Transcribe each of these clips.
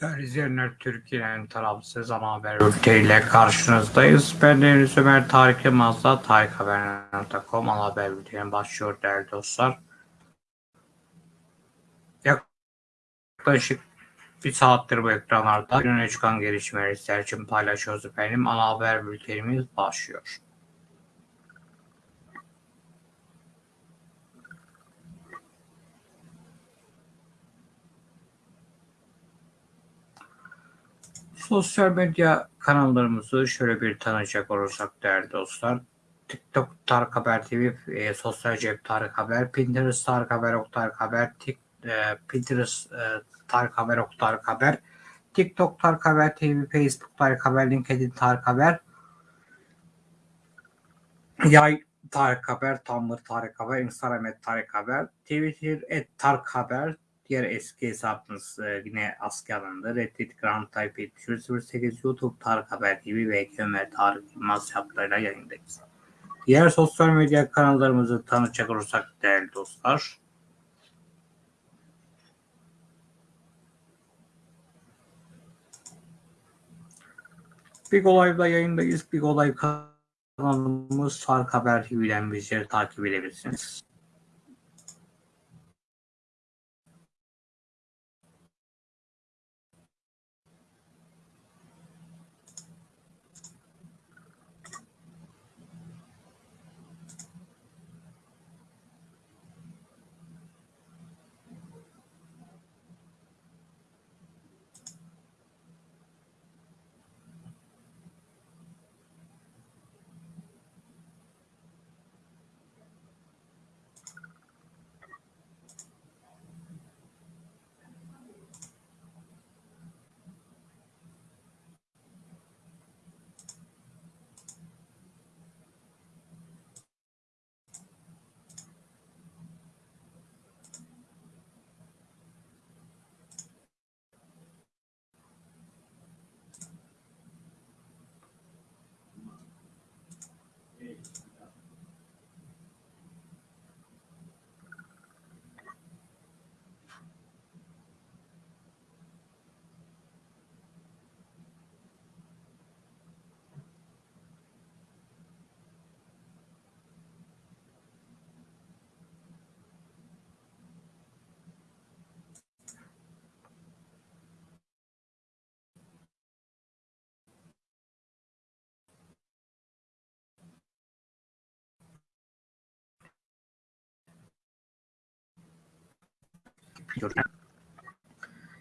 Değerli izleyenler, Türkiye'nin tarafsız ana haber bülteniyle karşınızdayız. Ben Deniz Ömer Tarık Yılmaz'la tarikhaber.com ana haber bülteni başlıyor değerli dostlar. Yaklaşık bir saattir bu ekranlarda gününe çıkan gelişmeleri sizler için paylaşıyoruz efendim. Ana haber bültenimiz başlıyor. Sosyal medya kanallarımızı şöyle bir tanıyacak olursak değerli dostlar. TikTok Tarık Haber TV, e, Sosyal Cep Tarık Haber, Pinterest Tarık Haber, Ok Tarık Haber, Tik, e, Pinterest e, Tarık Haber, Ok Tarık Haber, TikTok Tarık Haber TV, Facebook Tarık Haber, LinkedIn Tarık Haber, Yay Tarık Haber, Tumblr Tarık Haber, Instagram et Tarık Haber, Twitter et Tarık Haber, diğer eski hesabımız e, yine askıya alındı. Reddit Grand Type 08 YouTube Tarık Haber TV ve Ömer Tarık Yılmaz hesaplarıyla yayındayız. Diğer sosyal medya kanallarımızı tanıtacak olursak değerli dostlar. Big Olay'da yayındayız. Big Olay kanalımız Tarık Haber TV'den bizleri takip edebilirsiniz.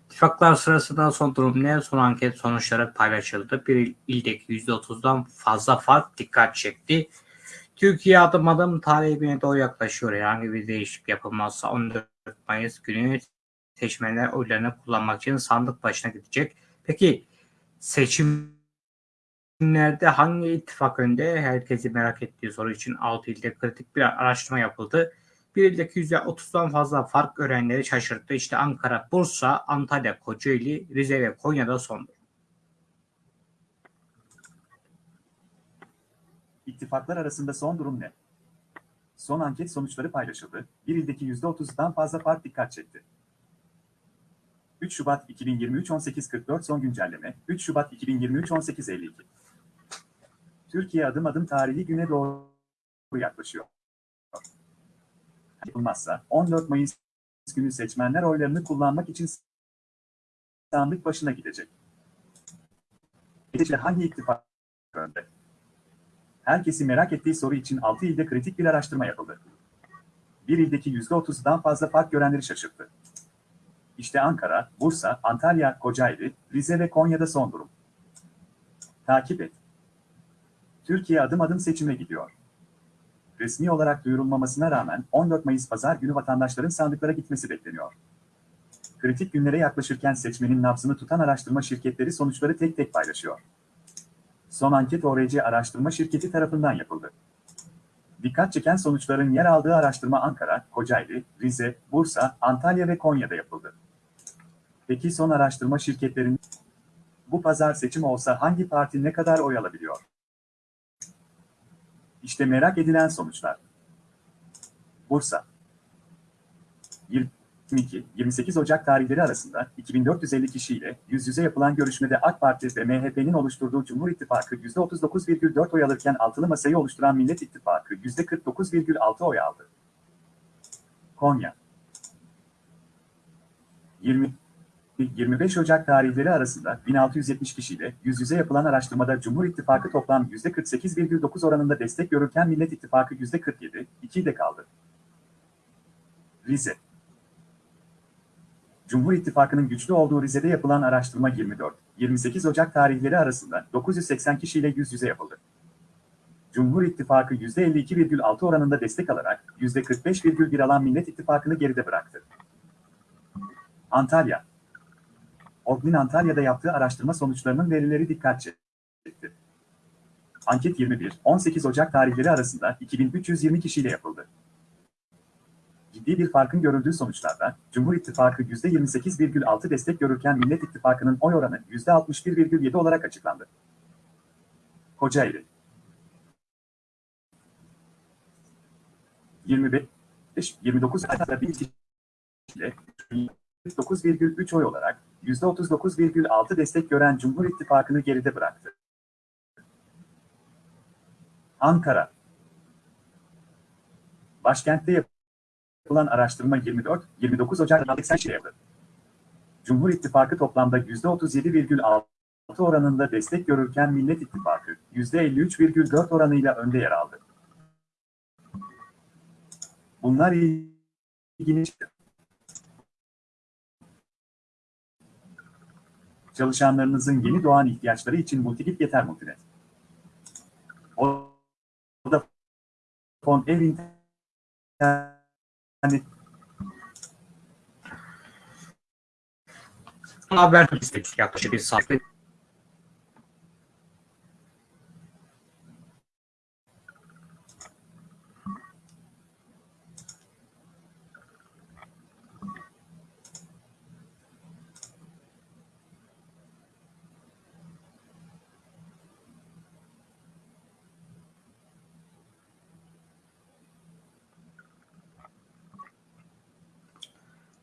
İttifaklar sırasında son durum ne? Son anket sonuçları paylaşıldı. Bir ildeki %30'dan fazla fark dikkat çekti. Türkiye adım adım talebine doğru yaklaşıyor. Herhangi bir değişiklik yapılmazsa 14 Mayıs günü seçmenler oylarını kullanmak için sandık başına gidecek. Peki seçimlerde hangi ittifak önde? Herkesi merak ettiği soru için 6 ilde kritik bir araştırma yapıldı. Bir ildeki %30'dan fazla fark görenleri şaşırttı. İşte Ankara, Bursa, Antalya, Kocaeli, Rize ve Konya'da sondur. İttifaklar arasında son durum ne? Son anket sonuçları paylaşıldı. Bir ildeki %30'dan fazla fark dikkat çekti. 3 Şubat 2023 18.44 son güncelleme. 3 Şubat 2023 18.52. Türkiye adım adım tarihi güne doğru yaklaşıyor. Yapılmazsa 14 Mayıs günü seçmenler oylarını kullanmak için sandık başına gidecek. Gece hangi ittifak önde? Herkesi merak ettiği soru için 6 ilde kritik bir araştırma yapıldı. Bir ildeki %30'dan fazla fark görenleri şaşırttı. İşte Ankara, Bursa, Antalya, Kocaeli, Rize ve Konya'da son durum. Takip et. Türkiye adım adım seçime gidiyor. Resmi olarak duyurulmamasına rağmen 14 Mayıs pazar günü vatandaşların sandıklara gitmesi bekleniyor. Kritik günlere yaklaşırken seçmenin nabzını tutan araştırma şirketleri sonuçları tek tek paylaşıyor. Son anket ORC araştırma şirketi tarafından yapıldı. Dikkat çeken sonuçların yer aldığı araştırma Ankara, Kocaeli, Rize, Bursa, Antalya ve Konya'da yapıldı. Peki son araştırma şirketlerinin bu pazar seçim olsa hangi parti ne kadar oy alabiliyor? İşte merak edilen sonuçlar. Bursa. Bir 22, 28 Ocak tarihleri arasında 2450 kişiyle yüz yüze yapılan görüşmede AK Parti ve MHP'nin oluşturduğu Cumhur İttifakı %39,4 oy alırken altılı masayı oluşturan Millet İttifakı %49,6 oy aldı. Konya 20 25 Ocak tarihleri arasında 1670 kişiyle yüz yüze yapılan araştırmada Cumhur İttifakı toplam %48,9 oranında destek görürken Millet İttifakı %47, 2 de kaldı. Rize Cumhur İttifakı'nın güçlü olduğu Rize'de yapılan araştırma 24-28 Ocak tarihleri arasında 980 kişiyle yüz yüze yapıldı. Cumhur İttifakı %52,6 oranında destek alarak %45,1 alan Millet İttifakı'nı geride bıraktı. Antalya Orknin Antalya'da yaptığı araştırma sonuçlarının verileri dikkat çekti. Anket 21-18 Ocak tarihleri arasında 2320 kişiyle yapıldı. Ciddi bir farkın görüldüğü sonuçlarda Cumhur İttifakı %28,6 destek görürken Millet İttifakı'nın oy oranı %61,7 olarak açıklandı. Kocaeli 25 29 ayda bir kişiyle 9,3 oy olarak %39,6 destek gören Cumhur İttifakı'nı geride bıraktı. Ankara Başkentte yapılan araştırma 24-29 Ocak 80 kişi yapıldı. Cumhur İttifakı toplamda %37,6 oranında destek görürken Millet İttifakı %53,4 oranıyla önde yer aldı. Bunlar ilginç. Çalışanlarınızın yeni doğan ihtiyaçları için Multigip yeter da fon ev internet Haber istedik yaklaşık bir saatte.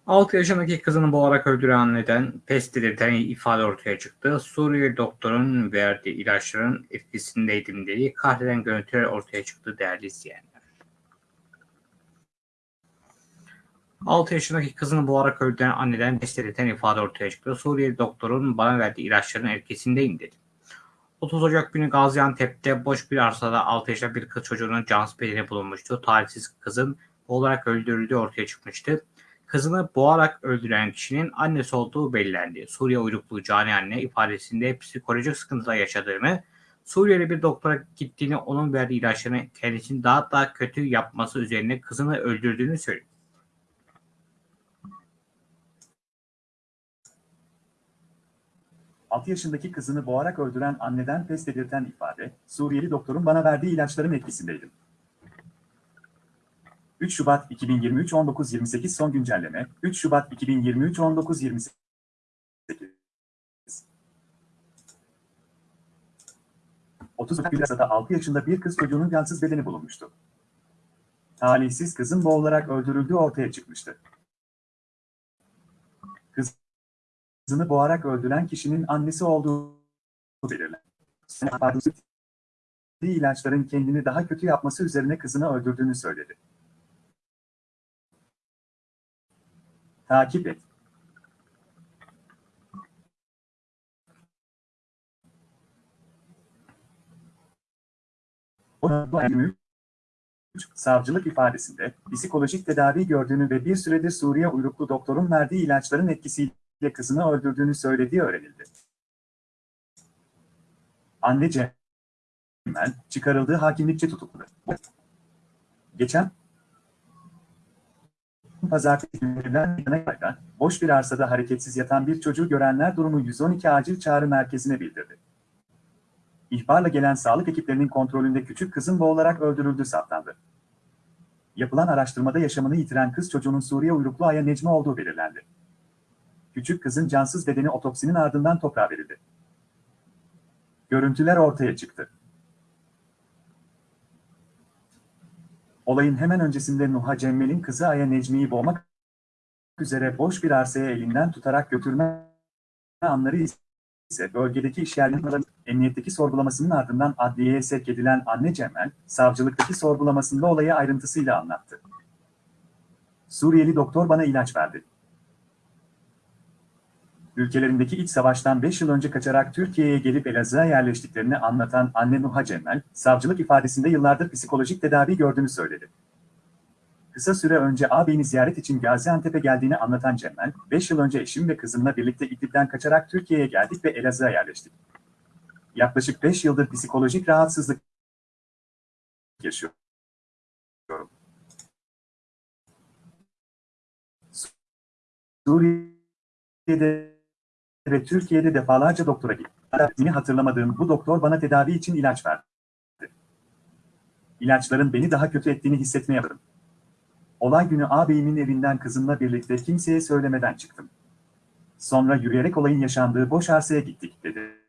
Altı yaşındaki kızını boğarak öldüren neden pes delirten ifade ortaya çıktı. Suriyeli doktorun verdiği ilaçların etkisindeydim dediği kahreden görüntüler ortaya çıktı değerli izleyenler. 6 yaşındaki kızını boğarak öldüren anneden pes delirten ifade ortaya çıktı. Suriyeli doktorun bana verdiği ilaçların etkisindeyim dedi. 30 Ocak günü Gaziantep'te boş bir arsada 6 yaşında bir kız çocuğunun cansız bedeni bulunmuştu. Talihsiz kızın boğularak öldürüldüğü ortaya çıkmıştı. Kızını boğarak öldüren kişinin annesi olduğu belirlendi. Suriye uyruklu Cani anne ifadesinde psikolojik sıkıntılar yaşadığını, Suriyeli bir doktora gittiğini, onun verdiği ilaçların kendisini daha da kötü yapması üzerine kızını öldürdüğünü söyledi. ...6 yaşındaki kızını boğarak öldüren anneden pes dedirten ifade, Suriyeli doktorun bana verdiği ilaçların etkisindeydim. 3 Şubat 2023 19.28 son güncelleme 3 Şubat 2023 19.28 30 Ocak'ta 6 yaşında bir kız çocuğunun cansız bedeni bulunmuştu. Talihsiz kızın boğularak öldürüldüğü ortaya çıkmıştı. Kızını boğarak öldüren kişinin annesi olduğu belirlendi. ilaçların kendini daha kötü yapması üzerine kızını öldürdüğünü söyledi. Takip et. Savcılık ifadesinde psikolojik tedavi gördüğünü ve bir süredir Suriye uyruklu doktorun verdiği ilaçların etkisiyle kızını öldürdüğünü söylediği öğrenildi. Anne Cemel çıkarıldığı hakimlikçe tutuklu. Geçen pazartesi günlerinden yana boş bir arsada hareketsiz yatan bir çocuğu görenler durumu 112 acil çağrı merkezine bildirdi. İhbarla gelen sağlık ekiplerinin kontrolünde küçük kızın boğularak öldürüldüğü saptandı. Yapılan araştırmada yaşamını yitiren kız çocuğunun Suriye uyruklu Aya Necmi olduğu belirlendi. Küçük kızın cansız bedeni otopsinin ardından toprağa verildi. Görüntüler ortaya çıktı. Olayın hemen öncesinde Nuha Cemmel'in kızı Aya Necmi'yi boğmak üzere boş bir arsaya elinden tutarak götürme anları ise bölgedeki işyerlerinin emniyetteki sorgulamasının ardından adliyeye sevk edilen anne Cemel, savcılıktaki sorgulamasında olayı ayrıntısıyla anlattı. Suriyeli doktor bana ilaç verdi. Ülkelerindeki iç savaştan 5 yıl önce kaçarak Türkiye'ye gelip Elazığ'a yerleştiklerini anlatan anne Nuha Cemel, savcılık ifadesinde yıllardır psikolojik tedavi gördüğünü söyledi. Kısa süre önce ağabeyini ziyaret için Gaziantep'e geldiğini anlatan Cemel, 5 yıl önce eşim ve kızımla birlikte İdlib'den kaçarak Türkiye'ye geldik ve Elazığ'a yerleştik. Yaklaşık 5 yıldır psikolojik rahatsızlık yaşıyorum. Suriye'de ve Türkiye'de defalarca doktora gittim. İsmini hatırlamadığım bu doktor bana tedavi için ilaç verdi. İlaçların beni daha kötü ettiğini hissetmeye başladım. Olay günü ağabeyimin evinden kızımla birlikte kimseye söylemeden çıktım. Sonra yürüyerek olayın yaşandığı boş arsaya gittik, dedi.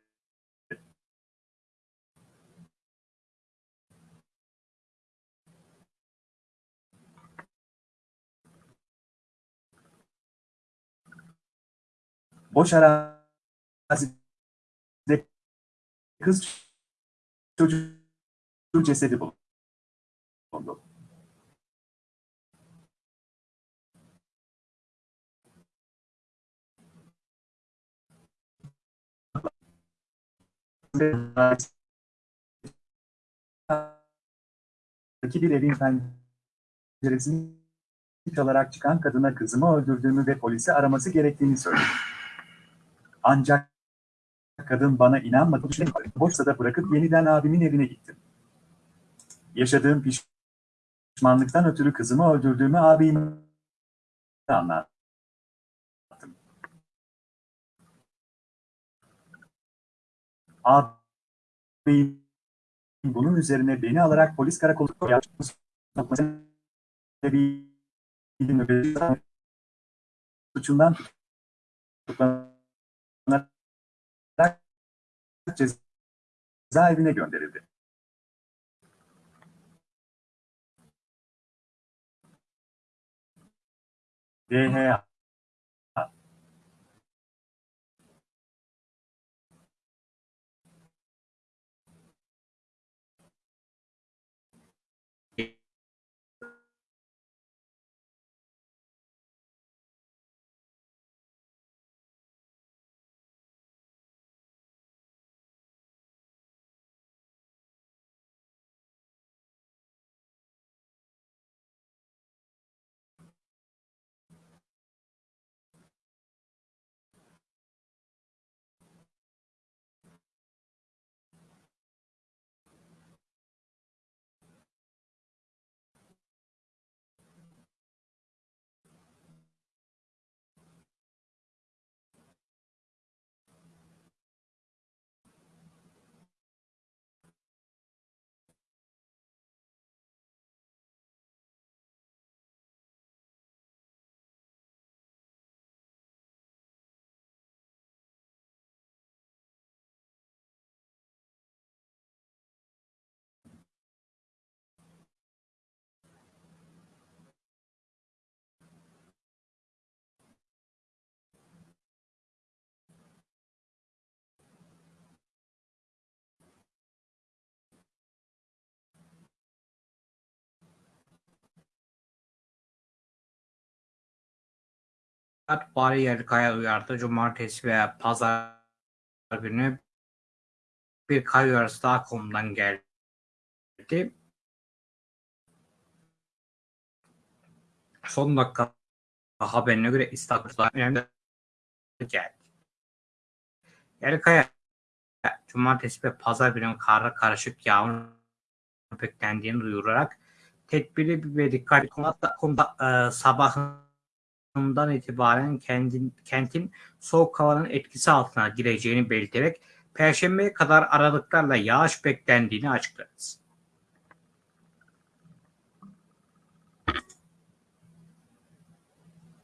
Boş arazide kız çocuğu cesedi bulundu. bir evin penceresini çalarak çıkan kadına kızımı öldürdüğümü ve polisi araması gerektiğini söyledi. Ancak kadın bana inanmadı. Borsada bırakıp yeniden abimin evine gittim. Yaşadığım pişmanlıktan ötürü kızımı öldürdüğümü abime anlattım. Ağabeyim bunun üzerine beni alarak polis karakolu suçundan tutuklanarak cezaevine gönderildi. DHA Bari Yerlikaya uyardı. Cumartesi ve pazar günü bir kar uyarısı daha konudan geldi. Son dakika haberine göre İstanbul'da önemli geldi. Yerlikaya Cumartesi ve pazar günü karla karışık yağmur beklendiğini duyurarak tedbiri ve dikkatli konuda, konuda e, sabahın Kasım'dan itibaren kentin, kentin soğuk havanın etkisi altına gireceğini belirterek Perşembeye kadar aralıklarla yağış beklendiğini açıkladı.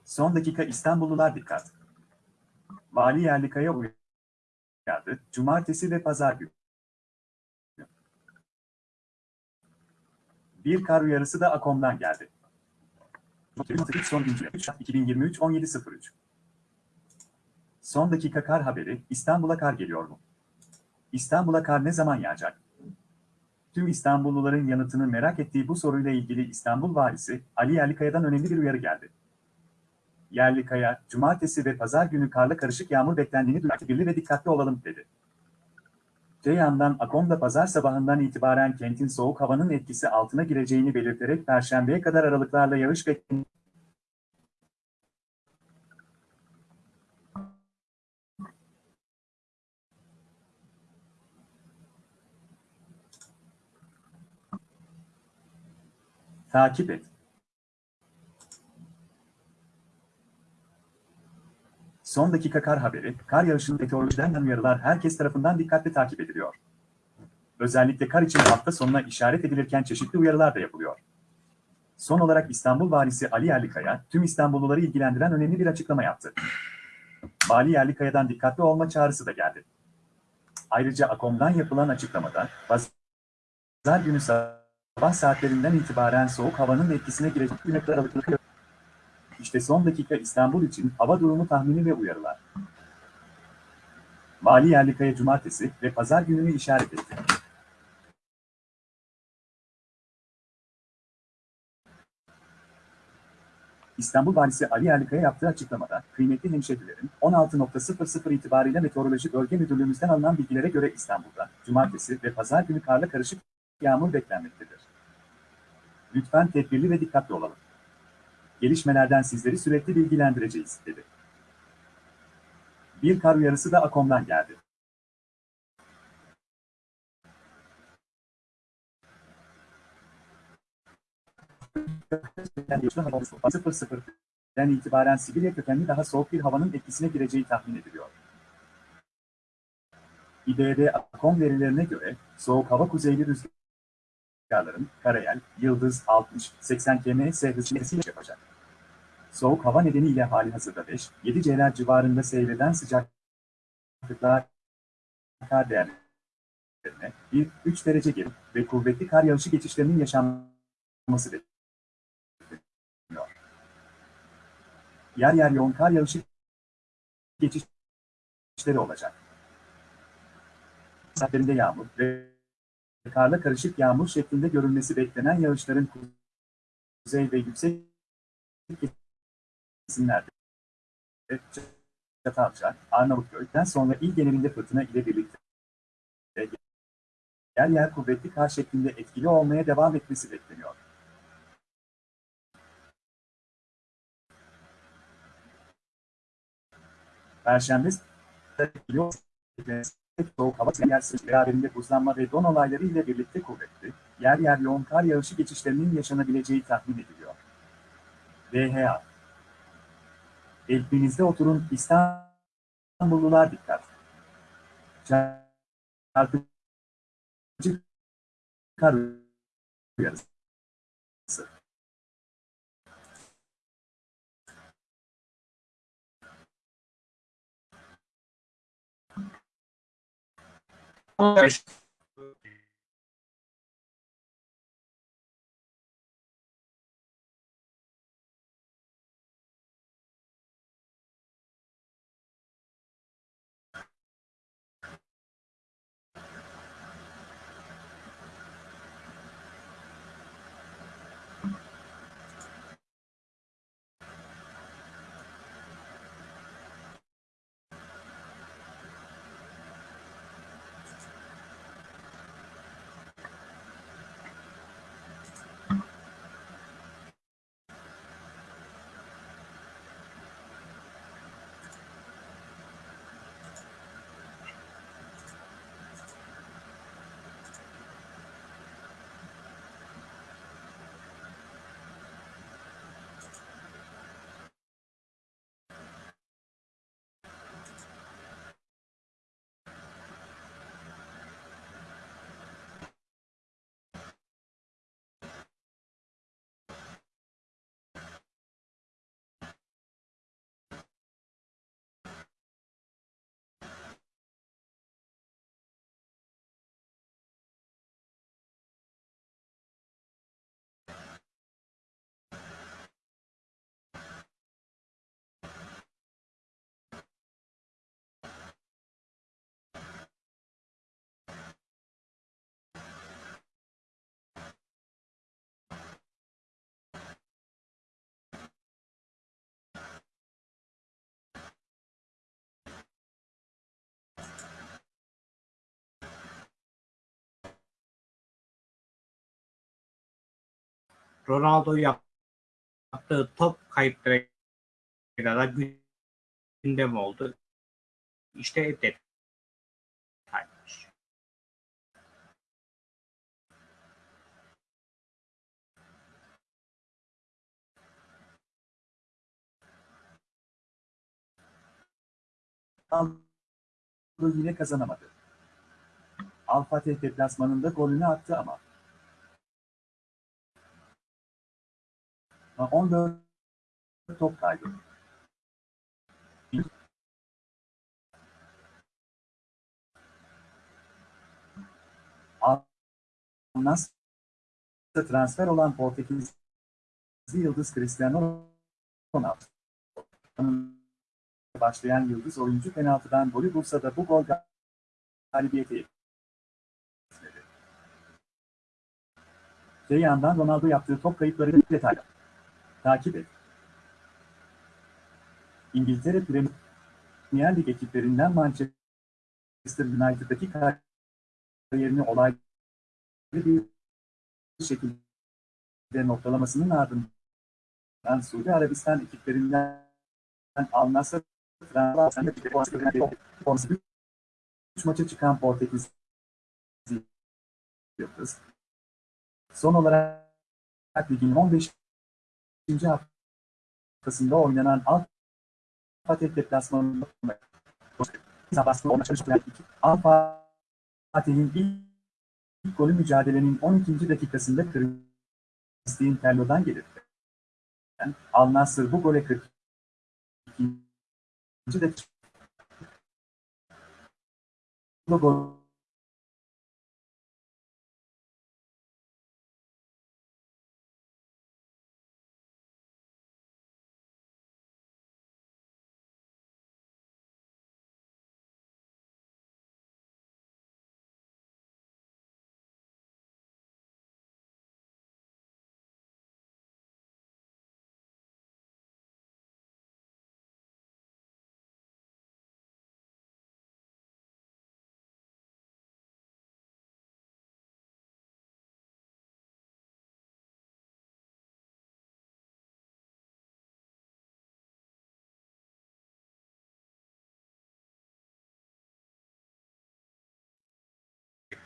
Son dakika İstanbullular dikkat. Vali Yerlikaya uyardı. Cumartesi ve pazar günü. Bir kar uyarısı da Akom'dan geldi. 18 son güncel 2023 17.03 Son dakika kar haberi, İstanbul'a kar geliyor mu? İstanbul'a kar ne zaman yağacak? Tüm İstanbulluların yanıtını merak ettiği bu soruyla ilgili İstanbul Valisi Ali Yerlikaya'dan önemli bir uyarı geldi. Yerlikaya, cumartesi ve pazar günü karla karışık yağmur beklendiğini duyurdu. Ve dikkatli olalım dedi. Öte yandan Akom'da pazar sabahından itibaren kentin soğuk havanın etkisi altına gireceğini belirterek perşembeye kadar aralıklarla yağış bekleniyor. Takip et. Son dakika kar haberi, kar yağışının meteorolojiden uyarılar herkes tarafından dikkatle takip ediliyor. Özellikle kar için hafta sonuna işaret edilirken çeşitli uyarılar da yapılıyor. Son olarak İstanbul Valisi Ali Yerlikaya, tüm İstanbulluları ilgilendiren önemli bir açıklama yaptı. Vali Yerlikaya'dan dikkatli olma çağrısı da geldi. Ayrıca AKOM'dan yapılan açıklamada, pazar günü sabah saatlerinden itibaren soğuk havanın etkisine girecek kadar aralıklı işte son dakika İstanbul için hava durumu tahmini ve uyarılar. Vali Yerlikaya cumartesi ve pazar gününü işaret etti. İstanbul Valisi Ali Yerlikaya yaptığı açıklamada, kıymetli hemşehrilerin 16.00 itibariyle Meteoroloji Bölge Müdürlüğümüzden alınan bilgilere göre İstanbul'da, cumartesi ve pazar günü karla karışık yağmur beklenmektedir. Lütfen tedbirli ve dikkatli olalım gelişmelerden sizleri sürekli bilgilendireceğiz, dedi. Bir kar uyarısı da Akom'dan geldi. den itibaren Sibirya kökenli daha soğuk bir havanın etkisine gireceği tahmin ediliyor. İBB Akom verilerine göre soğuk hava kuzeyli rüzgarların Karayel, Yıldız 60-80 km/s hızıyla yapacak. Soğuk hava nedeniyle hali hazırda 5-7 C'ler civarında seyreden sıcaklıklar kar değerlerine 1-3 derece geri ve kuvvetli kar yağışı geçişlerinin yaşanması bekleniyor. Yer yer yoğun kar yağışı geçişleri olacak. Saatlerinde yağmur ve karla karışık yağmur şeklinde görülmesi beklenen yağışların kuzey ve yüksek isimlerdi. Çatalca, Arnavutköy'den sonra il genelinde fırtına ile birlikte yer yer kuvvetli kar şeklinde etkili olmaya devam etmesi bekleniyor. Perşembe soğuk hava yersiz beraberinde buzlanma ve don olayları ile birlikte kuvvetli, yer yer yoğun kar yağışı geçişlerinin yaşanabileceği tahmin ediliyor. VHA Evlerinizde oturun İstanbullular dikkat. Çarpıcı kar uyarısı. Thank Ronaldo yaptığı top kayıplarıyla da gündem oldu. İşte detaylar. Ronaldo yine kazanamadı. Al Fatih deplasmanında golünü attı ama. 14 top kaybı. Al-Nassr'a transfer olan Portekizli yıldız Cristiano Ronaldo. Başlayan yıldız oyuncu penaltıdan golü bulsa da bu gol galibiyete yetmedi. Öte yandan Ronaldo yaptığı top kayıpları detaylı. Takip et. İngiltere Premier Lig ekiplerinden Manchester United'daki kariyerini olaylı bir şekilde noktalamasının ardından Suudi Arabistan ekiplerinden Al-Nassr Fransa'da 3 maça çıkan Portekiz. Son olarak ligin 15. haftasında oynanan Al Fatih deplasmanında Al Fatih'in ilk, ilk golü mücadelenin 12. dakikasında Christian Tello'dan gelir. Yani Al Nassr bu gole 42. dakika gol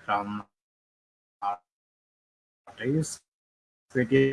ekranlardayız. Ve diğer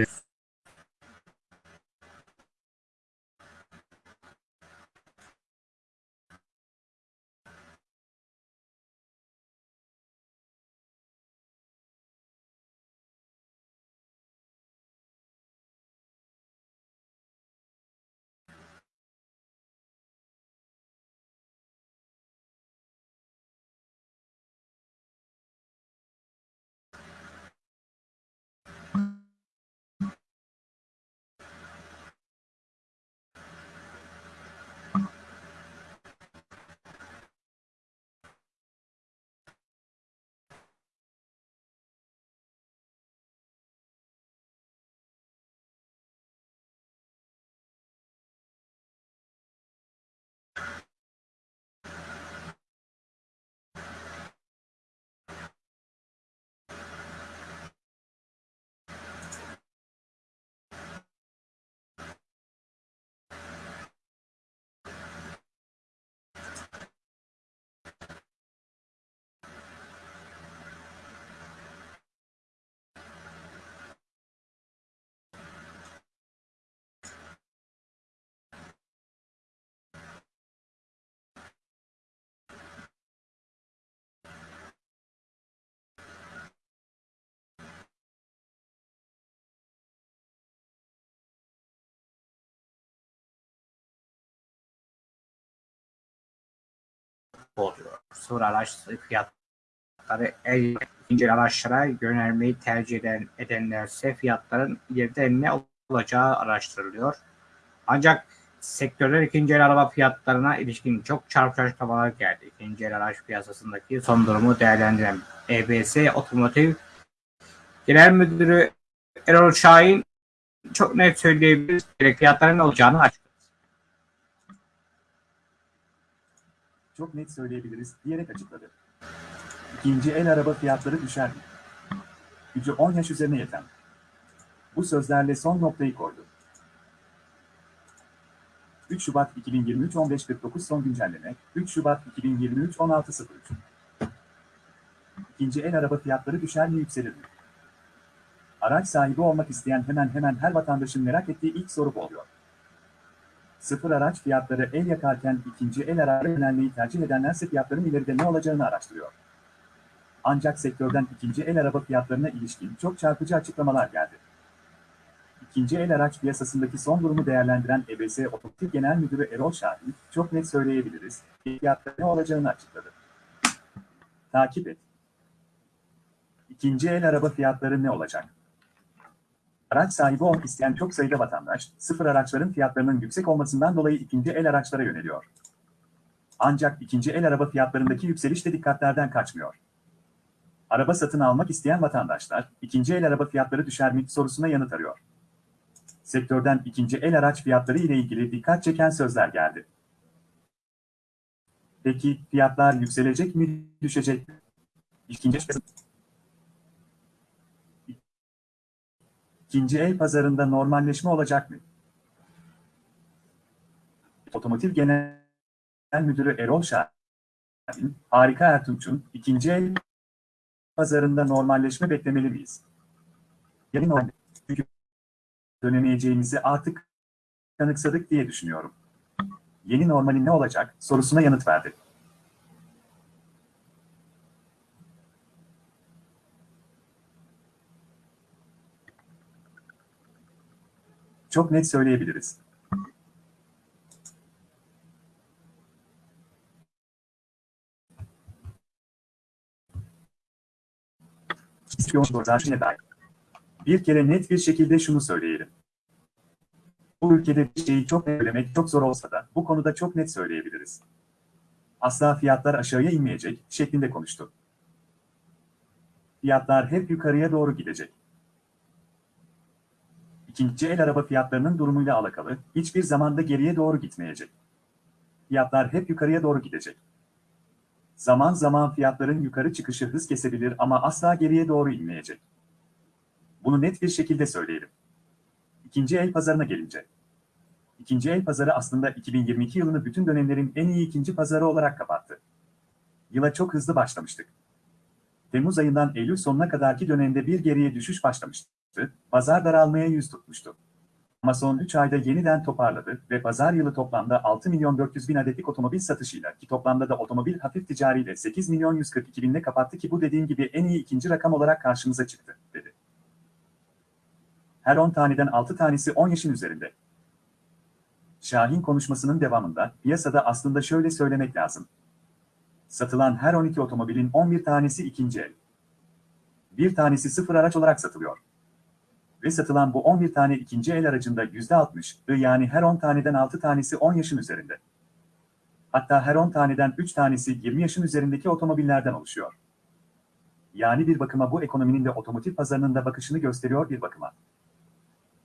oluyor. Sıfır araç fiyatları el araçlara yönelmeyi tercih eden, edenlerse fiyatların ileride ne olacağı araştırılıyor. Ancak sektörler ikinci el araba fiyatlarına ilişkin çok çarpıcı açıklamalar geldi. İkinci el araç piyasasındaki son durumu değerlendiren EBS Otomotiv Genel Müdürü Erol Şahin çok net söyleyebiliriz. Fiyatların ne olacağını açıkladı. Çok net söyleyebiliriz diyerek açıkladı. İkinci el araba fiyatları düşer mi? Gücü 10 yaş üzerine yeten. Bu sözlerle son noktayı koydu. 3 Şubat 2023 15.49 son güncelleme 3 Şubat 2023 16.03 İkinci el araba fiyatları düşer mi yükselir mi? Araç sahibi olmak isteyen hemen hemen her vatandaşın merak ettiği ilk soru bu oluyor. Sıfır araç fiyatları el yakarken ikinci el araca yönelmeyi tercih edenlerse fiyatların ileride ne olacağını araştırıyor. Ancak sektörden ikinci el araba fiyatlarına ilişkin çok çarpıcı açıklamalar geldi. İkinci el araç piyasasındaki son durumu değerlendiren EBS Otomotiv Genel Müdürü Erol Şahin, çok net söyleyebiliriz, fiyatların ne olacağını açıkladı. Takip et. İkinci el araba fiyatları ne olacak? Araç sahibi olmak isteyen çok sayıda vatandaş, sıfır araçların fiyatlarının yüksek olmasından dolayı ikinci el araçlara yöneliyor. Ancak ikinci el araba fiyatlarındaki yükseliş de dikkatlerden kaçmıyor. Araba satın almak isteyen vatandaşlar, ikinci el araba fiyatları düşer mi sorusuna yanıt arıyor. Sektörden ikinci el araç fiyatları ile ilgili dikkat çeken sözler geldi. Peki fiyatlar yükselecek mi, düşecek mi? İkinci İkinci el pazarında normalleşme olacak mı? Otomotiv Genel Müdürü Erol Şahin, Harika Ertunç'un ikinci el pazarında normalleşme beklemeli miyiz? Yarın o çünkü dönemeyeceğimizi artık kanıksadık diye düşünüyorum. Yeni normalin ne olacak sorusuna yanıt verdi. Çok net söyleyebiliriz. Bir kere net bir şekilde şunu söyleyelim. Bu ülkede bir şeyi çok söylemek çok zor olsa da bu konuda çok net söyleyebiliriz. Asla fiyatlar aşağıya inmeyecek şeklinde konuştu. Fiyatlar hep yukarıya doğru gidecek. İkinci el araba fiyatlarının durumuyla alakalı hiçbir zamanda geriye doğru gitmeyecek. Fiyatlar hep yukarıya doğru gidecek. Zaman zaman fiyatların yukarı çıkışı hız kesebilir ama asla geriye doğru inmeyecek. Bunu net bir şekilde söyleyelim. İkinci el pazarına gelince. İkinci el pazarı aslında 2022 yılını bütün dönemlerin en iyi ikinci pazarı olarak kapattı. Yıla çok hızlı başlamıştık. Temmuz ayından Eylül sonuna kadarki dönemde bir geriye düşüş başlamıştı. Pazar daralmaya yüz tutmuştu. Ama son 3 ayda yeniden toparladı ve pazar yılı toplamda 6 milyon 400 bin adetlik otomobil satışıyla ki toplamda da otomobil hafif ticariyle 8 milyon 142 binle kapattı ki bu dediğim gibi en iyi ikinci rakam olarak karşımıza çıktı, dedi. Her 10 taneden 6 tanesi 10 yaşın üzerinde. Şahin konuşmasının devamında piyasada aslında şöyle söylemek lazım. Satılan her 12 otomobilin 11 tanesi ikinci el. Bir tanesi sıfır araç olarak satılıyor ve satılan bu 11 tane ikinci el aracında %60'ı yani her 10 taneden 6 tanesi 10 yaşın üzerinde. Hatta her 10 taneden 3 tanesi 20 yaşın üzerindeki otomobillerden oluşuyor. Yani bir bakıma bu ekonominin de otomotiv pazarının da bakışını gösteriyor bir bakıma.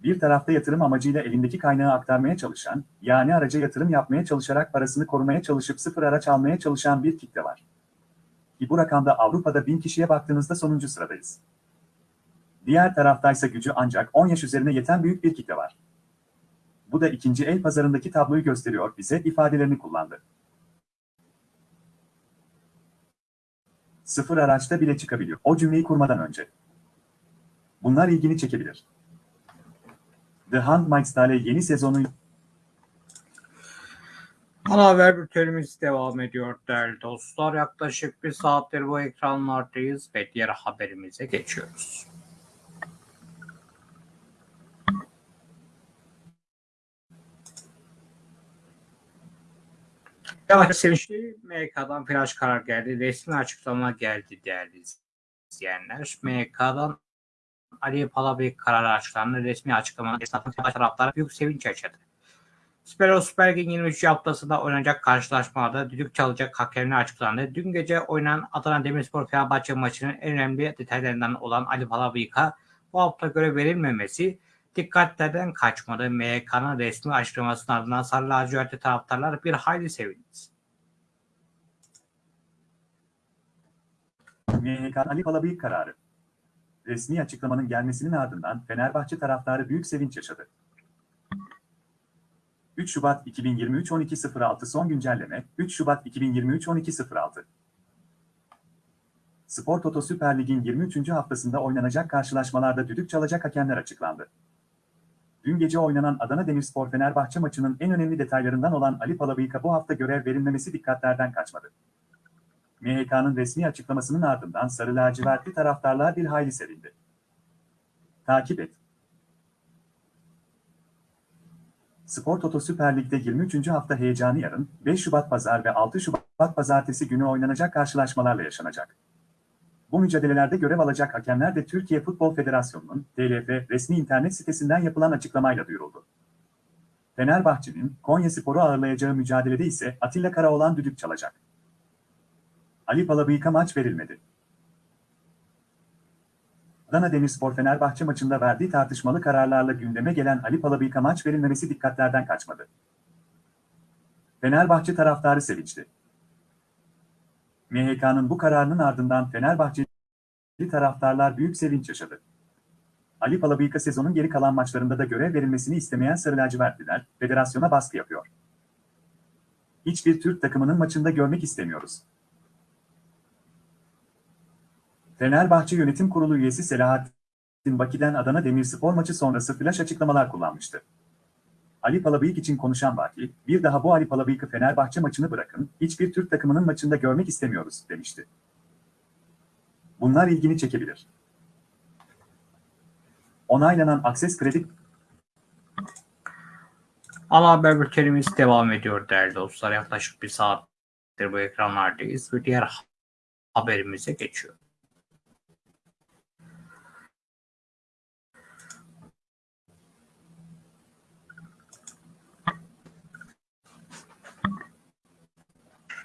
Bir tarafta yatırım amacıyla elindeki kaynağı aktarmaya çalışan, yani araca yatırım yapmaya çalışarak parasını korumaya çalışıp sıfır araç almaya çalışan bir kitle var. Ki bu rakamda Avrupa'da bin kişiye baktığınızda sonuncu sıradayız. Diğer taraftaysa gücü ancak 10 yaş üzerine yeten büyük bir kitle var. Bu da ikinci el pazarındaki tabloyu gösteriyor bize ifadelerini kullandı. Sıfır araçta bile çıkabiliyor. O cümleyi kurmadan önce. Bunlar ilgini çekebilir. The Handmaid's yeni sezonu Ana haber bültenimiz devam ediyor değerli dostlar. Yaklaşık bir saattir bu ekranlardayız ve diğer haberimize geçiyoruz. Yavaş sevinçli MK'dan flash karar geldi. Resmi açıklama geldi değerli izleyenler. MK'dan Ali Palabey kararı açıklandı. Resmi açıklama esnafın taraftarı büyük sevinç yaşadı. Süper Süper Lig'in 23. haftasında oynanacak karşılaşmada düdük çalacak hakemini açıklandı. Dün gece oynanan Adana Demirspor Fenerbahçe maçının en önemli detaylarından olan Ali Palabeyka bu hafta görev verilmemesi Dikkatlerden kaçmadı. MHK'nın resmi açıklamasının ardından Sarı Lacivertli taraftarlar bir hayli sevindi. MHK Ali Palabıyık kararı. resmi açıklamanın gelmesinin ardından Fenerbahçe taraftarı büyük sevinç yaşadı. 3 Şubat 2023 12.06 son güncelleme 3 Şubat 2023 12.06 Spor Toto Süper Lig'in 23. haftasında oynanacak karşılaşmalarda düdük çalacak hakemler açıklandı. Dün gece oynanan Adana Demirspor Fenerbahçe maçının en önemli detaylarından olan Ali Palabıyık'a bu hafta görev verilmemesi dikkatlerden kaçmadı. MHK'nın resmi açıklamasının ardından Sarı Lacivertli taraftarlar bir hayli sevindi. Takip et. Spor Toto Süper Lig'de 23. hafta heyecanı yarın, 5 Şubat Pazar ve 6 Şubat Pazartesi günü oynanacak karşılaşmalarla yaşanacak. Bu mücadelelerde görev alacak hakemler de Türkiye Futbol Federasyonu'nun TLF resmi internet sitesinden yapılan açıklamayla duyuruldu. Fenerbahçe'nin Konya Spor'u ağırlayacağı mücadelede ise Atilla Karaoğlan düdük çalacak. Ali Palabıyık'a maç verilmedi. Adana Demirspor Fenerbahçe maçında verdiği tartışmalı kararlarla gündeme gelen Ali Palabıyık'a maç verilmemesi dikkatlerden kaçmadı. Fenerbahçe taraftarı sevinçli. MHK'nın bu kararının ardından Fenerbahçeli taraftarlar büyük sevinç yaşadı. Ali Palabıyık'a sezonun geri kalan maçlarında da görev verilmesini istemeyen Sarı Lacivertliler, federasyona baskı yapıyor. Hiçbir Türk takımının maçında görmek istemiyoruz. Fenerbahçe Yönetim Kurulu üyesi Selahattin Baki'den Adana Demirspor maçı sonrası flash açıklamalar kullanmıştı. Ali Palabıyık için konuşan Baki, bir daha bu Ali Palabıyık'ı Fenerbahçe maçını bırakın, hiçbir Türk takımının maçında görmek istemiyoruz, demişti. Bunlar ilgini çekebilir. Onaylanan Akses Kredi Ana haber bültenimiz devam ediyor değerli dostlar. Yaklaşık bir saattir bu ekranlardayız ve diğer haberimize geçiyor.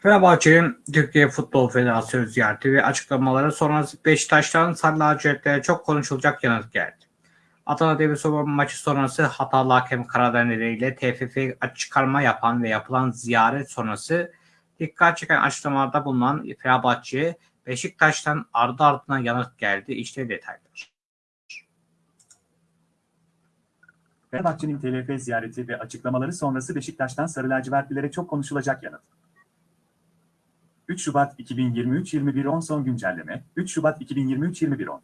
Fenerbahçe'nin Türkiye Futbol Federasyonu ziyareti ve açıklamaları sonrası Beşiktaş'tan Sarı Lacivertlere çok konuşulacak yanıt geldi. Adana Demirspor maçı sonrası hatalı hakem nedeniyle TFF çıkarma yapan ve yapılan ziyaret sonrası dikkat çeken açıklamalarda bulunan Fenerbahçe Beşiktaş'tan ardı ardına yanıt geldi. İşte detaylar. Fenerbahçe'nin TLF ziyareti ve açıklamaları sonrası Beşiktaş'tan Sarı Lacivertlilere çok konuşulacak yanıt. 3 Şubat 2023 21.10 son güncelleme 3 Şubat 2023 21.10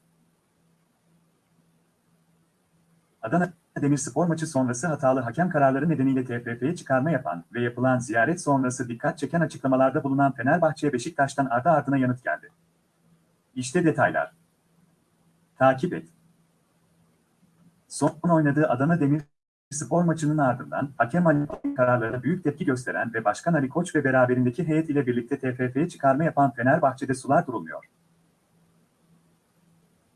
Adana Demirspor maçı sonrası hatalı hakem kararları nedeniyle TFF'ye çıkarma yapan ve yapılan ziyaret sonrası dikkat çeken açıklamalarda bulunan Fenerbahçe Beşiktaş'tan ardı ardına yanıt geldi. İşte detaylar. Takip et. Son oynadığı Adana Demir spor maçının ardından hakem Ali kararlarına büyük tepki gösteren ve Başkan Ali Koç ve beraberindeki heyet ile birlikte TFF'ye çıkarma yapan Fenerbahçe'de sular durulmuyor.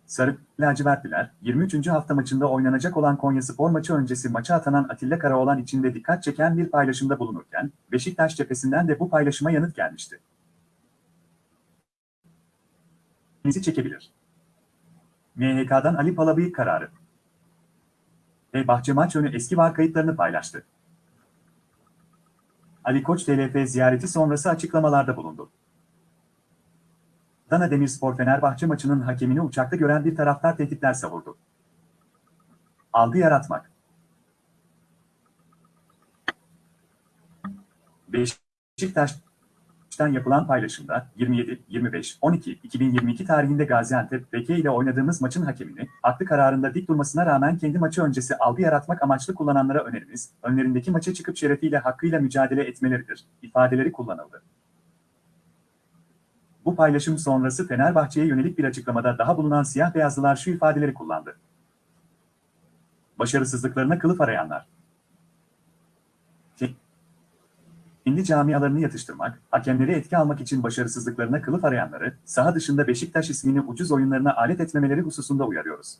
Sarı lacivertliler 23. hafta maçında oynanacak olan Konya Spor maçı öncesi maça atanan Atilla Karaoğlan için de dikkat çeken bir paylaşımda bulunurken Beşiktaş cephesinden de bu paylaşıma yanıt gelmişti. Nesi çekebilir? MHK'dan Ali Palabıyık kararı ve bahçe maç önü eski var kayıtlarını paylaştı. Ali Koç TLF ziyareti sonrası açıklamalarda bulundu. Adana Demirspor Fenerbahçe maçının hakemini uçakta gören bir taraftar tehditler savurdu. Algı yaratmak. Beşiktaş'tan yapılan paylaşımda 27, 25, 12, 2022 tarihinde Gaziantep BK ile oynadığımız maçın hakemini, haklı kararında dik durmasına rağmen kendi maçı öncesi algı yaratmak amaçlı kullananlara önerimiz, önlerindeki maça çıkıp şerefiyle hakkıyla mücadele etmeleridir, ifadeleri kullanıldı. Bu paylaşım sonrası Fenerbahçe'ye yönelik bir açıklamada daha bulunan siyah beyazlılar şu ifadeleri kullandı. Başarısızlıklarına kılıf arayanlar. Kendi camialarını yatıştırmak, hakemleri etki almak için başarısızlıklarına kılıf arayanları, saha dışında Beşiktaş ismini ucuz oyunlarına alet etmemeleri hususunda uyarıyoruz.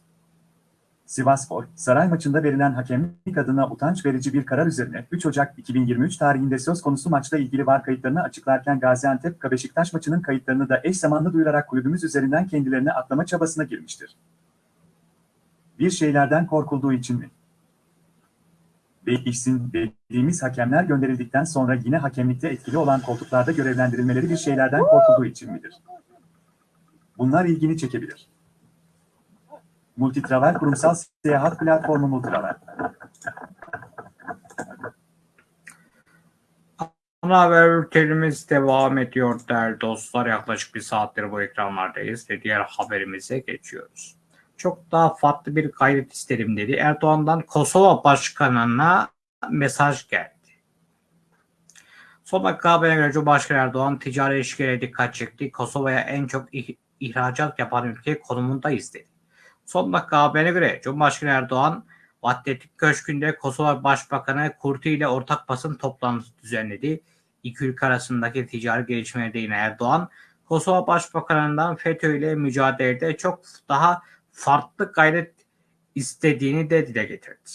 Sivasspor, saray maçında verilen hakemlik adına utanç verici bir karar üzerine 3 Ocak 2023 tarihinde söz konusu maçla ilgili var kayıtlarını açıklarken Gaziantep Beşiktaş maçının kayıtlarını da eş zamanlı duyurarak kulübümüz üzerinden kendilerine atlama çabasına girmiştir. Bir şeylerden korkulduğu için mi? Değişsin dediğimiz hakemler gönderildikten sonra yine hakemlikte etkili olan koltuklarda görevlendirilmeleri bir şeylerden korkulduğu için midir? Bunlar ilgini çekebilir. Multitravel kurumsal seyahat platformu Multitravel. Ana haber bültenimiz devam ediyor değerli dostlar. Yaklaşık bir saattir bu ekranlardayız ve diğer haberimize geçiyoruz. Çok daha farklı bir gayret isterim dedi. Erdoğan'dan Kosova Başkanı'na mesaj geldi. Son dakika haberine göre Cumhurbaşkanı Erdoğan ticari ilişkilere dikkat çekti. Kosova'ya en çok ih- ihracat yapan ülke konumundayız dedi. Son dakika haberine göre Cumhurbaşkanı Erdoğan Vahdettin Köşkü'nde Kosova Başbakanı Kurti ile ortak basın toplantısı düzenledi. İki ülke arasındaki ticari gelişmelere değinen Erdoğan, Kosova Başbakanı'ndan FETÖ ile mücadelede çok daha farklı gayret istediğini de dile getirdi.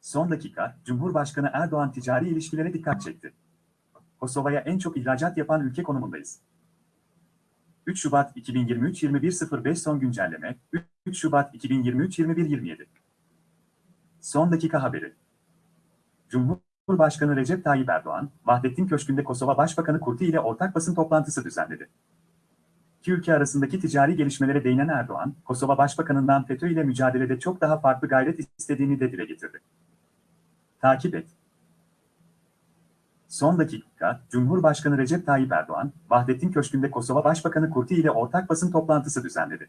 Son dakika, Cumhurbaşkanı Erdoğan ticari ilişkilere dikkat çekti. Kosova'ya en çok ihracat yapan ülke konumundayız. 3 Şubat 2023 21.05 son güncelleme 3 Şubat 2023 21.27 Son dakika haberi Cumhurbaşkanı Recep Tayyip Erdoğan, Vahdettin Köşkü'nde Kosova Başbakanı Kurti ile ortak basın toplantısı düzenledi. İki ülke arasındaki ticari gelişmelere değinen Erdoğan, Kosova Başbakanı'ndan FETÖ ile mücadelede çok daha farklı gayret istediğini de dile getirdi. Takip et. Son dakika, Cumhurbaşkanı Recep Tayyip Erdoğan, Vahdettin Köşkü'nde Kosova Başbakanı Kurti ile ortak basın toplantısı düzenledi.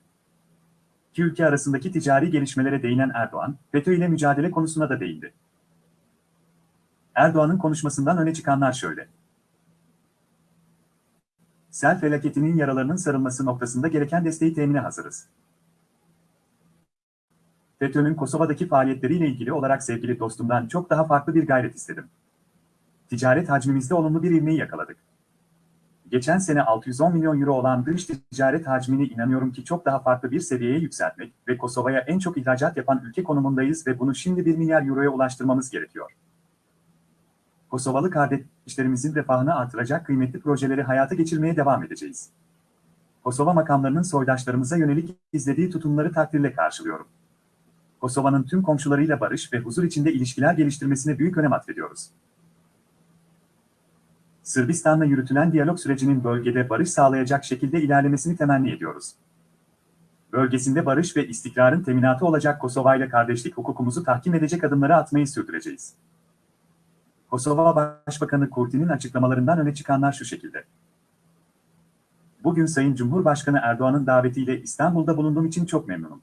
İki ülke arasındaki ticari gelişmelere değinen Erdoğan, FETÖ ile mücadele konusuna da değindi. Erdoğan'ın konuşmasından öne çıkanlar şöyle. Sel felaketinin yaralarının sarılması noktasında gereken desteği temine hazırız. FETÖ'nün Kosova'daki faaliyetleriyle ilgili olarak sevgili dostumdan çok daha farklı bir gayret istedim. Ticaret hacmimizde olumlu bir ivmeyi yakaladık. Geçen sene 610 milyon euro olan dış ticaret hacmini inanıyorum ki çok daha farklı bir seviyeye yükseltmek ve Kosova'ya en çok ihracat yapan ülke konumundayız ve bunu şimdi 1 milyar euroya ulaştırmamız gerekiyor. Kosovalı kardeşlerimizin refahını artıracak kıymetli projeleri hayata geçirmeye devam edeceğiz. Kosova makamlarının soydaşlarımıza yönelik izlediği tutumları takdirle karşılıyorum. Kosova'nın tüm komşularıyla barış ve huzur içinde ilişkiler geliştirmesine büyük önem atfediyoruz. Sırbistan'la yürütülen diyalog sürecinin bölgede barış sağlayacak şekilde ilerlemesini temenni ediyoruz. Bölgesinde barış ve istikrarın teminatı olacak Kosova ile kardeşlik hukukumuzu tahkim edecek adımları atmayı sürdüreceğiz. Kosova Başbakanı Kurti'nin açıklamalarından öne çıkanlar şu şekilde. Bugün Sayın Cumhurbaşkanı Erdoğan'ın davetiyle İstanbul'da bulunduğum için çok memnunum.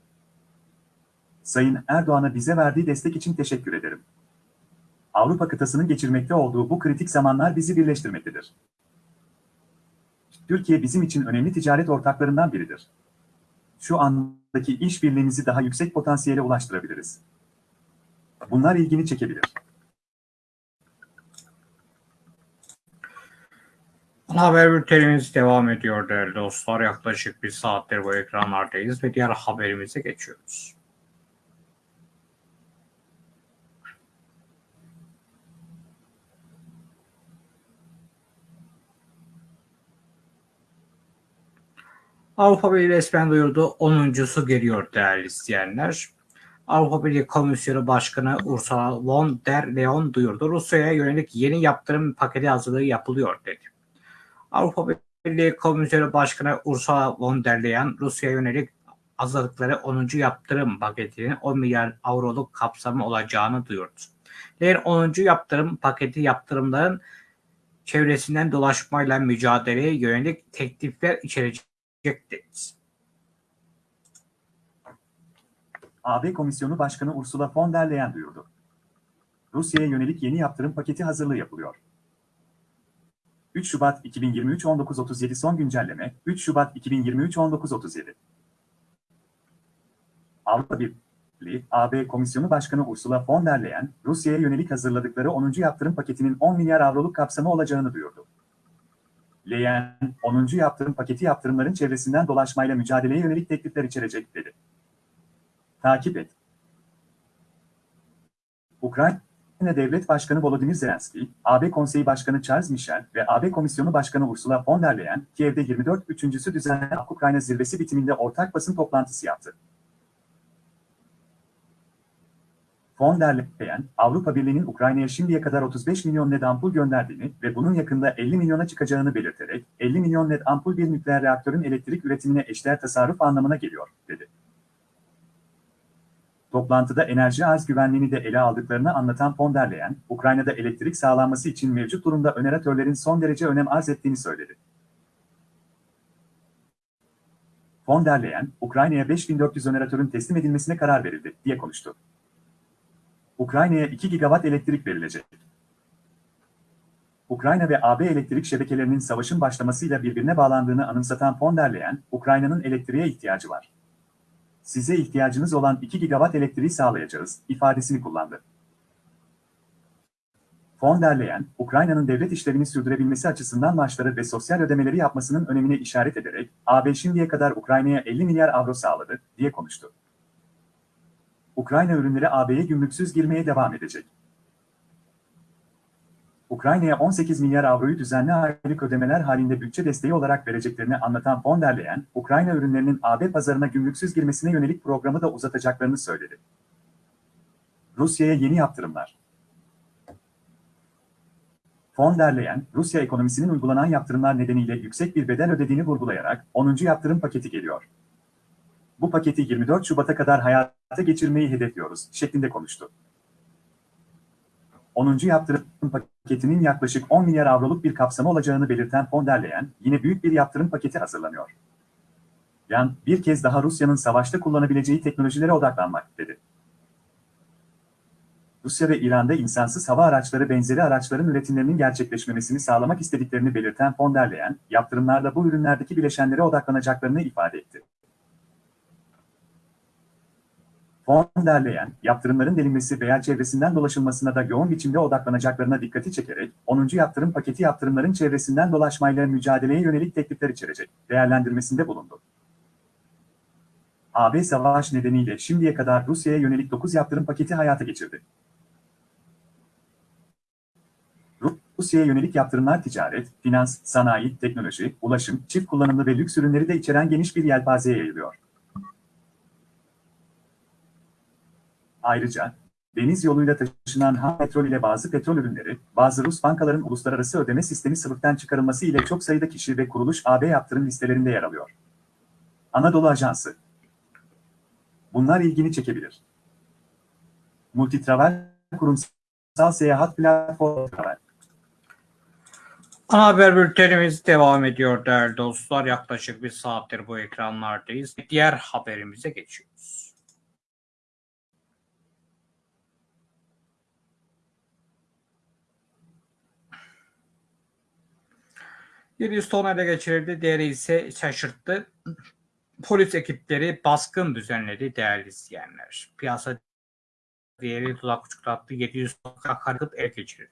Sayın Erdoğan'a bize verdiği destek için teşekkür ederim. Avrupa kıtasının geçirmekte olduğu bu kritik zamanlar bizi birleştirmektedir. Türkiye bizim için önemli ticaret ortaklarından biridir. Şu andaki işbirliğimizi daha yüksek potansiyele ulaştırabiliriz. Bunlar ilgini çekebilir. Haber bültenimiz devam ediyor değerli dostlar. Yaklaşık bir saattir bu ekranlardayız ve diğer haberimize geçiyoruz. Avrupa Birliği resmen duyurdu. 10.sü geliyor değerli izleyenler. Avrupa Birliği Komisyonu Başkanı Ursula von der Leyen duyurdu. Rusya'ya yönelik yeni yaptırım paketi hazırlığı yapılıyor dedi. Avrupa Birliği Komisyonu Başkanı Ursula von der Leyen Rusya'ya yönelik hazırlıkları 10. yaptırım paketinin 10 milyar avroluk kapsamı olacağını duyurdu. Leyen 10. yaptırım paketi yaptırımların çevresinden dolaşmayla mücadeleye yönelik teklifler içerecek dedi. AB Komisyonu Başkanı Ursula von der Leyen duyurdu. Rusya'ya yönelik yeni yaptırım paketi hazırlığı yapılıyor. 3 Şubat 2023 19.37 son güncelleme 3 Şubat 2023 19.37 Avrupa Birliği AB Komisyonu Başkanı Ursula von der Leyen, Rusya'ya yönelik hazırladıkları 10. yaptırım paketinin 10 milyar avroluk kapsamı olacağını duyurdu. Leyen, 10. yaptırım paketi yaptırımların çevresinden dolaşmayla mücadeleye yönelik teklifler içerecek dedi. Takip et. Ukrayna Devlet Başkanı Volodymyr Zelenski, AB Konseyi Başkanı Charles Michel ve AB Komisyonu Başkanı Ursula von der Leyen, Kiev'de 24 üçüncüsü düzenlenen Ukrayna zirvesi bitiminde ortak basın toplantısı yaptı. Von der Leyen, Avrupa Birliği'nin Ukrayna'ya şimdiye kadar 35 milyon led ampul gönderdiğini ve bunun yakında 50 milyona çıkacağını belirterek, 50 milyon led ampul bir nükleer reaktörün elektrik üretimine eşdeğer tasarruf anlamına geliyor, dedi. Toplantıda enerji arz güvenliğini de ele aldıklarını anlatan von der Leyen, Ukrayna'da elektrik sağlanması için mevcut durumda öneratörlerin son derece önem arz ettiğini söyledi. Von der Leyen, Ukrayna'ya 5400 öneratörün teslim edilmesine karar verildi, diye konuştu. Ukrayna'ya 2 gigawatt elektrik verilecek. Ukrayna ve AB elektrik şebekelerinin savaşın başlamasıyla birbirine bağlandığını anımsatan von der Leyen, Ukrayna'nın elektriğe ihtiyacı var. Size ihtiyacınız olan 2 gigawatt elektriği sağlayacağız, ifadesini kullandı. Von der Leyen, Ukrayna'nın devlet işlevini sürdürebilmesi açısından maaşları ve sosyal ödemeleri yapmasının önemine işaret ederek, AB şimdiye kadar Ukrayna'ya 50 milyar avro sağladı, diye konuştu. Ukrayna ürünleri AB'ye gümrüksüz girmeye devam edecek. Ukrayna'ya 18 milyar avroyu düzenli aylık ödemeler halinde bütçe desteği olarak vereceklerini anlatan von der Leyen, Ukrayna ürünlerinin AB pazarına gümrüksüz girmesine yönelik programı da uzatacaklarını söyledi. Rusya'ya yeni yaptırımlar. Von der Rusya ekonomisinin uygulanan yaptırımlar nedeniyle yüksek bir bedel ödediğini vurgulayarak 10. yaptırım paketi geliyor. Bu paketi 24 Şubat'a kadar hayata geçirmeyi hedefliyoruz, şeklinde konuştu. 10. yaptırım paketinin yaklaşık 10 milyar avroluk bir kapsamı olacağını belirten von der yine büyük bir yaptırım paketi hazırlanıyor. Yan, bir kez daha Rusya'nın savaşta kullanabileceği teknolojilere odaklanmak, dedi. Rusya ve İran'da insansız hava araçları benzeri araçların üretimlerinin gerçekleşmemesini sağlamak istediklerini belirten von der Leyen, bu ürünlerdeki bileşenlere odaklanacaklarını ifade etti. Von der Leyen, yaptırımların delinmesi veya çevresinden dolaşılmasına da yoğun biçimde odaklanacaklarına dikkati çekerek, 10. yaptırım paketi yaptırımların çevresinden dolaşmayla mücadeleye yönelik teklifler içerecek, değerlendirmesinde bulundu. AB savaş nedeniyle şimdiye kadar Rusya'ya yönelik 9 yaptırım paketi hayata geçirdi. Rusya'ya yönelik yaptırımlar ticaret, finans, sanayi, teknoloji, ulaşım, çift kullanımlı ve lüks ürünleri de içeren geniş bir yelpazeye yayılıyor. Ayrıca, deniz yoluyla taşınan ham petrol ile bazı petrol ürünleri, bazı Rus bankaların uluslararası ödeme sistemi sıvıktan çıkarılması ile çok sayıda kişi ve kuruluş AB yaptırım listelerinde yer alıyor. Anadolu Ajansı Bunlar ilgini çekebilir. Multitravel kurumsal seyahat platformu. Ana haber bültenimiz devam ediyor değerli dostlar. Yaklaşık bir saattir bu ekranlardayız. Diğer haberimize geçiyoruz. Yedi ton ele geçirildi. Diğeri ise şaşırttı. Polis ekipleri baskın düzenledi değerli izleyenler. Piyasa değeri dudak uçuklattı. 700 ton akaryakıt el geçirildi.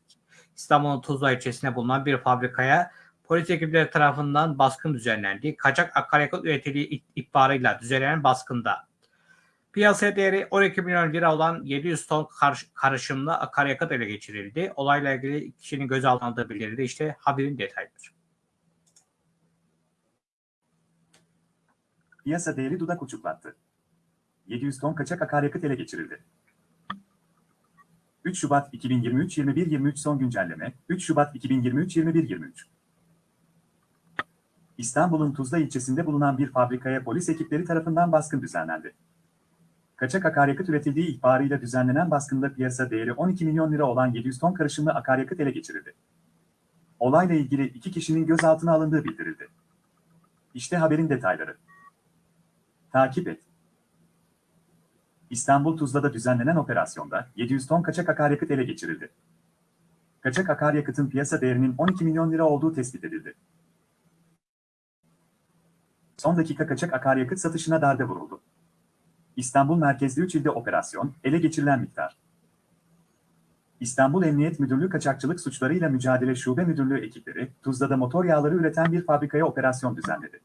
İstanbul'un Tuzla ilçesinde bulunan bir fabrikaya polis ekipleri tarafından baskın düzenlendi. Kaçak akaryakıt üretildiği ihbarıyla düzenlenen baskında piyasa değeri 12 milyon lira olan 700 ton kar- karışımlı akaryakıt ele geçirildi. Olayla ilgili kişinin gözaltına alındığı bildirildi. İşte haberin detayları. Piyasa değeri dudak uçuklattı. 700 ton kaçak akaryakıt ele geçirildi. 3 Şubat 2023 21 23 son güncelleme 3 Şubat 2023 21 23 İstanbul'un Tuzla ilçesinde bulunan bir fabrikaya polis ekipleri tarafından baskın düzenlendi. Kaçak akaryakıt üretildiği ihbarıyla düzenlenen baskında piyasa değeri 12 milyon lira olan 700 ton karışımlı akaryakıt ele geçirildi. Olayla ilgili iki kişinin gözaltına alındığı bildirildi. İşte haberin detayları. Takip et. İstanbul Tuzla'da düzenlenen operasyonda 700 ton kaçak akaryakıt ele geçirildi. Kaçak akaryakıtın piyasa değerinin 12 milyon lira olduğu tespit edildi. Son dakika kaçak akaryakıt satışına darbe vuruldu. İstanbul merkezli 3 ilde operasyon, ele geçirilen miktar. İstanbul Emniyet Müdürlüğü Kaçakçılık Suçlarıyla Mücadele Şube Müdürlüğü ekipleri, Tuzla'da motor yağları üreten bir fabrikaya operasyon düzenledi.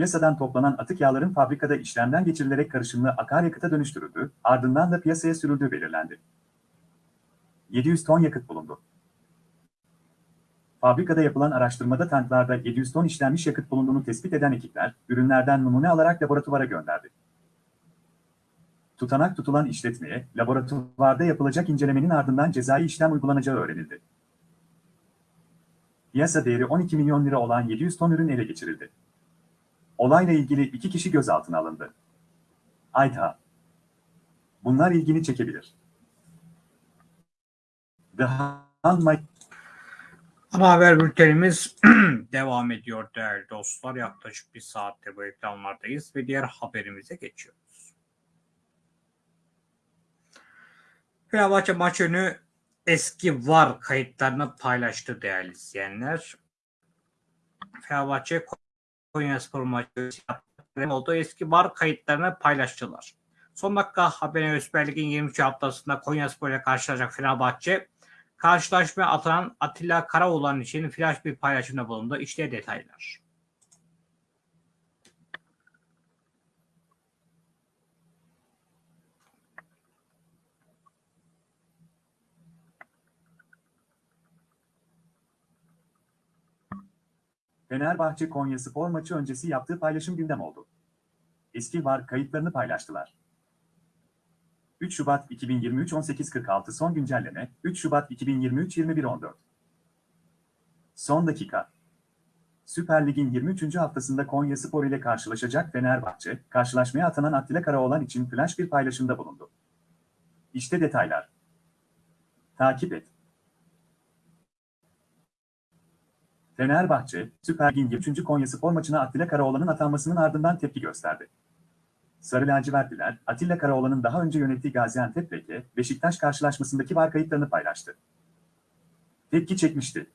Piyasadan toplanan atık yağların fabrikada işlemden geçirilerek karışımlı akaryakıta dönüştürüldü, ardından da piyasaya sürüldüğü belirlendi. 700 ton yakıt bulundu. Fabrikada yapılan araştırmada tanklarda 700 ton işlenmiş yakıt bulunduğunu tespit eden ekipler, ürünlerden numune alarak laboratuvara gönderdi. Tutanak tutulan işletmeye laboratuvarda yapılacak incelemenin ardından cezai işlem uygulanacağı öğrenildi. Piyasa değeri 12 milyon lira olan 700 ton ürün ele geçirildi. Olayla ilgili iki kişi gözaltına alındı. Ayta. Bunlar ilgini çekebilir. Handmaid Ana haber bültenimiz devam ediyor değerli dostlar. Yaklaşık bir saatte bu ekranlardayız ve diğer haberimize geçiyoruz. Fenerbahçe maç önü eski VAR kayıtlarını paylaştı değerli izleyenler. Fenerbahçe Konyaspor maçı oldu. Eski VAR kayıtlarını paylaştılar. Son dakika haberine Süper Lig'in 23 haftasında Konyaspor ile karşılaşacak Fenerbahçe karşılaşmaya atılan Atilla Karaoğlan için flash bir paylaşımda bulundu. İşte detaylar. Fenerbahçe Konyaspor maçı öncesi yaptığı paylaşım gündem oldu. Eski VAR kayıtlarını paylaştılar. 3 Şubat 2023 18.46 son güncelleme 3 Şubat 2023 21.14 Son dakika Süper Lig'in 23. haftasında Konya Spor ile karşılaşacak Fenerbahçe, karşılaşmaya atanan Attila Karaoğlan için flash bir paylaşımda bulundu. İşte detaylar. Takip et. Fenerbahçe, Süper Lig'in 23. Konya Spor maçına Attila Karaoğlan'ın atanmasının ardından tepki gösterdi. Sarı lacivertliler, Atilla Karaoğlan'ın daha önce yönettiği Gaziantep Beke, Beşiktaş karşılaşmasındaki var kayıtlarını paylaştı. Tepki çekmişti.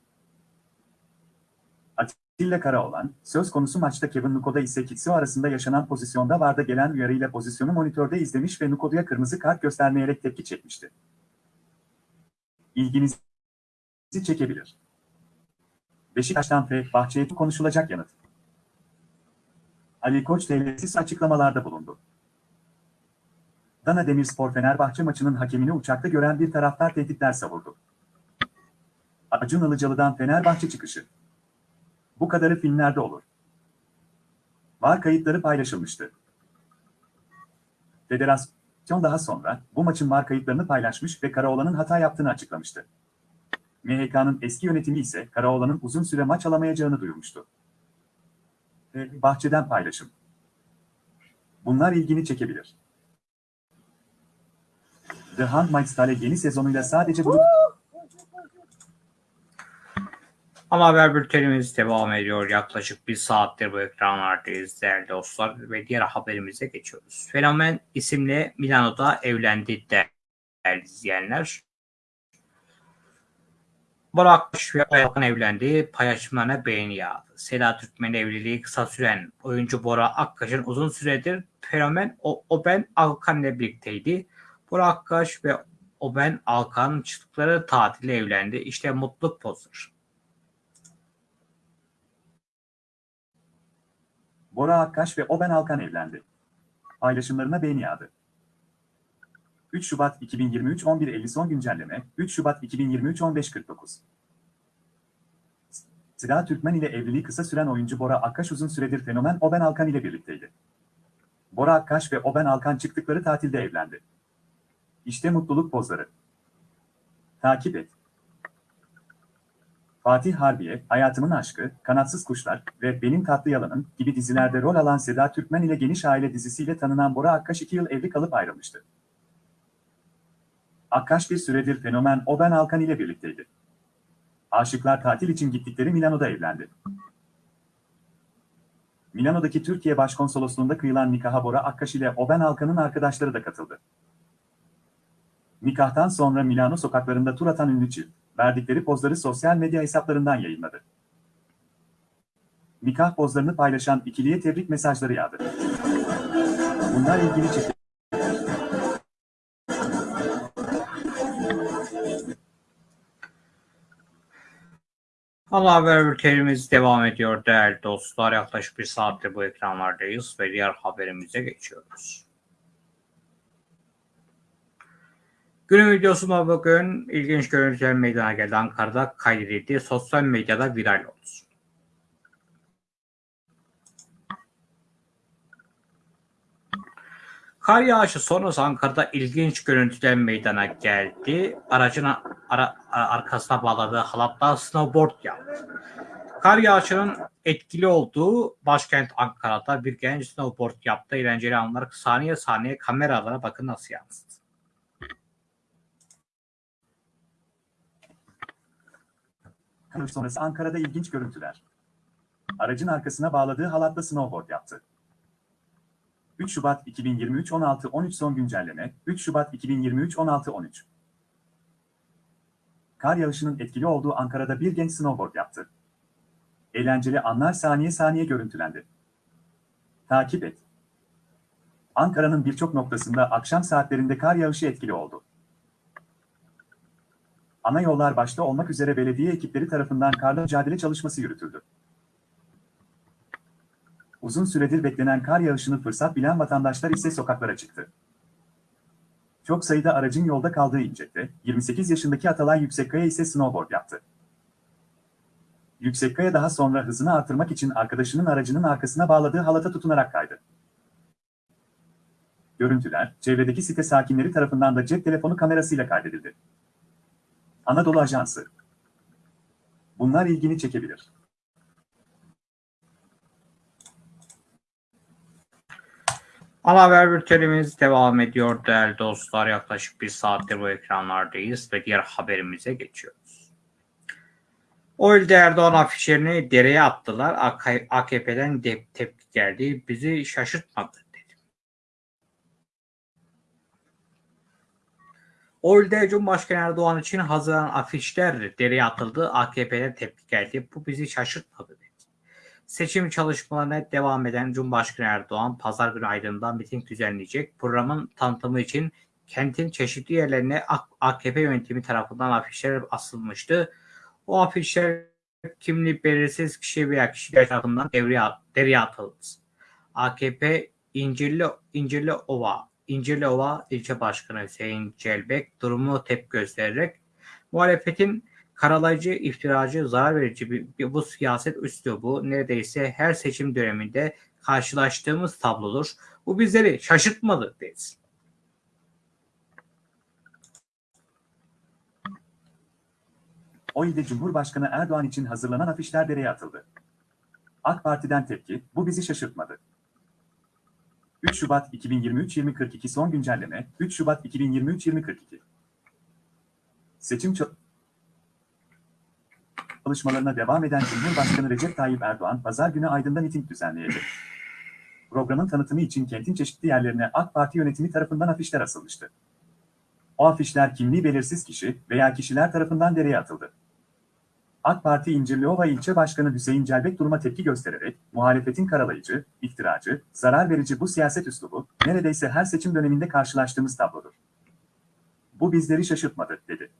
Atilla Karaoğlan, söz konusu maçta Kevin Nukoda ise Kitsio arasında yaşanan pozisyonda varda gelen uyarıyla pozisyonu monitörde izlemiş ve Nukodo'ya kırmızı kart göstermeyerek tepki çekmişti. İlginizi çekebilir. Beşiktaş'tan Fenerbahçe'ye konuşulacak yanıt. Ali Koç devletsiz açıklamalarda bulundu. Dana Demirspor Fenerbahçe maçının hakemini uçakta gören bir taraftar tehditler savurdu. Acun Ilıcalı'dan Fenerbahçe çıkışı. Bu kadarı filmlerde olur. Var kayıtları paylaşılmıştı. Federasyon daha sonra bu maçın var kayıtlarını paylaşmış ve Karaoğlan'ın hata yaptığını açıklamıştı. MHK'nın eski yönetimi ise Karaoğlan'ın uzun süre maç alamayacağını duyurmuştu. Bahçeden paylaşım. Bunlar ilgini çekebilir. The Handmaid's Tale yeni sezonuyla sadece bu... Ama haber bültenimiz devam ediyor. Yaklaşık bir saattir bu ekranlardayız değerli dostlar ve diğer haberimize geçiyoruz. Fenomen isimli Milano'da evlendi değerli izleyenler. Burak ve Ayak'ın evlendiği paylaşımlarına beğeni yağdı. Seda Türkmen evliliği kısa süren oyuncu Bora Akkaş'ın uzun süredir fenomen o, Oben Alkan ile birlikteydi. Bora Akkaş ve Oben Alkan çıktıkları tatile evlendi. İşte mutluluk pozdur. Bora Akkaş ve Oben Alkan evlendi. Paylaşımlarına beğeni yağdı. 3 Şubat 2023 11.50 son güncelleme 3 Şubat 2023 15.49 Seda Türkmen ile evliliği kısa süren oyuncu Bora Akkaş uzun süredir fenomen Oben Alkan ile birlikteydi. Bora Akkaş ve Oben Alkan çıktıkları tatilde evlendi. İşte mutluluk pozları. Takip et. Fatih Harbiye, Hayatımın Aşkı, Kanatsız Kuşlar ve Benim Tatlı Yalanım gibi dizilerde rol alan Seda Türkmen ile Geniş Aile dizisiyle tanınan Bora Akkaş 2 yıl evli kalıp ayrılmıştı. Akkaş bir süredir fenomen Oben Alkan ile birlikteydi. Aşıklar tatil için gittikleri Milano'da evlendi. Milano'daki Türkiye Başkonsolosluğu'nda kıyılan nikaha Bora Akkaş ile Oben Alkan'ın arkadaşları da katıldı. Nikahtan sonra Milano sokaklarında tur atan ünlü çift, verdikleri pozları sosyal medya hesaplarından yayınladı. Nikah pozlarını paylaşan ikiliye tebrik mesajları yağdı. Bunlar ilgili çekti. Ana haber bültenimiz devam ediyor değerli dostlar. Yaklaşık bir saattir bu ekranlardayız ve diğer haberimize geçiyoruz. Günün videosunda bugün ilginç görüntüler meydana geldi. Ankara'da kaydedildi. Sosyal medyada viral oldu. Kar yağışı sonrası Ankara'da ilginç görüntüler meydana geldi. Aracın ara, arkasına bağladığı halatla snowboard yaptı. Kar yağışının etkili olduğu başkent Ankara'da bir genç snowboard yaptı. Eğlenceli anlar saniye saniye kameralara bakın nasıl yansıdı. Kar sonrası Ankara'da ilginç görüntüler. Aracın arkasına bağladığı halatla snowboard yaptı. 3 Şubat 2023 16-13 son güncelleme 3 Şubat 2023 16-13 Kar yağışının etkili olduğu Ankara'da bir genç snowboard yaptı. Eğlenceli anlar saniye saniye görüntülendi. Takip et. Ankara'nın birçok noktasında akşam saatlerinde kar yağışı etkili oldu. Ana yollar başta olmak üzere belediye ekipleri tarafından karla mücadele çalışması yürütüldü. Uzun süredir beklenen kar yağışını fırsat bilen vatandaşlar ise sokaklara çıktı. Çok sayıda aracın yolda kaldığı İncek'te, 28 yaşındaki Atalay Yüksekkaya ise snowboard yaptı. Yüksekkaya daha sonra hızını artırmak için arkadaşının aracının arkasına bağladığı halata tutunarak kaydı. Görüntüler, çevredeki site sakinleri tarafından da cep telefonu kamerasıyla kaydedildi. Anadolu Ajansı Bunlar ilgini çekebilir. Ana haber bültenimiz devam ediyor değerli dostlar. Yaklaşık bir saattir bu ekranlardayız ve diğer haberimize geçiyoruz. Oylde Erdoğan afişlerini dereye attılar. AKP'den de tepki geldi. Bizi şaşırtmadı. Oylde Cumhurbaşkanı Erdoğan için hazırlanan afişler dereye atıldı. AKP'den tepki geldi. Bu bizi şaşırtmadı. Seçim çalışmalarına devam eden Cumhurbaşkanı Erdoğan pazar günü Aydın'da miting düzenleyecek. Programın tanıtımı için kentin çeşitli yerlerine AKP yönetimi tarafından afişler asılmıştı. O afişler kimliği belirsiz kişi veya kişiler tarafından devreye, devreye atıldı. AKP İncirli, İncirli Ova, İncirli Ova ilçe başkanı Hüseyin Celbek durumu tepki göstererek muhalefetin karalayıcı, iftiracı, zarar verici bir, bir bu siyaset üslubu neredeyse her seçim döneminde karşılaştığımız tablodur. Bu bizleri şaşırtmadı deriz. O ilde Cumhurbaşkanı Erdoğan için hazırlanan afişler dereye atıldı. AK Parti'den tepki, bu bizi şaşırtmadı. 3 Şubat 2023-2042 son güncelleme, 3 Şubat 2023-2042 Seçim çalışmalarına devam eden Cumhurbaşkanı Recep Tayyip Erdoğan, pazar günü Aydın'da miting düzenleyecek. Programın tanıtımı için kentin çeşitli yerlerine AK Parti yönetimi tarafından afişler asılmıştı. O afişler kimliği belirsiz kişi veya kişiler tarafından dereye atıldı. AK Parti İncirliova ilçe başkanı Hüseyin Celbek duruma tepki göstererek, muhalefetin karalayıcı, iftiracı, zarar verici bu siyaset üslubu, neredeyse her seçim döneminde karşılaştığımız tablodur. Bu bizleri şaşırtmadı, dedi.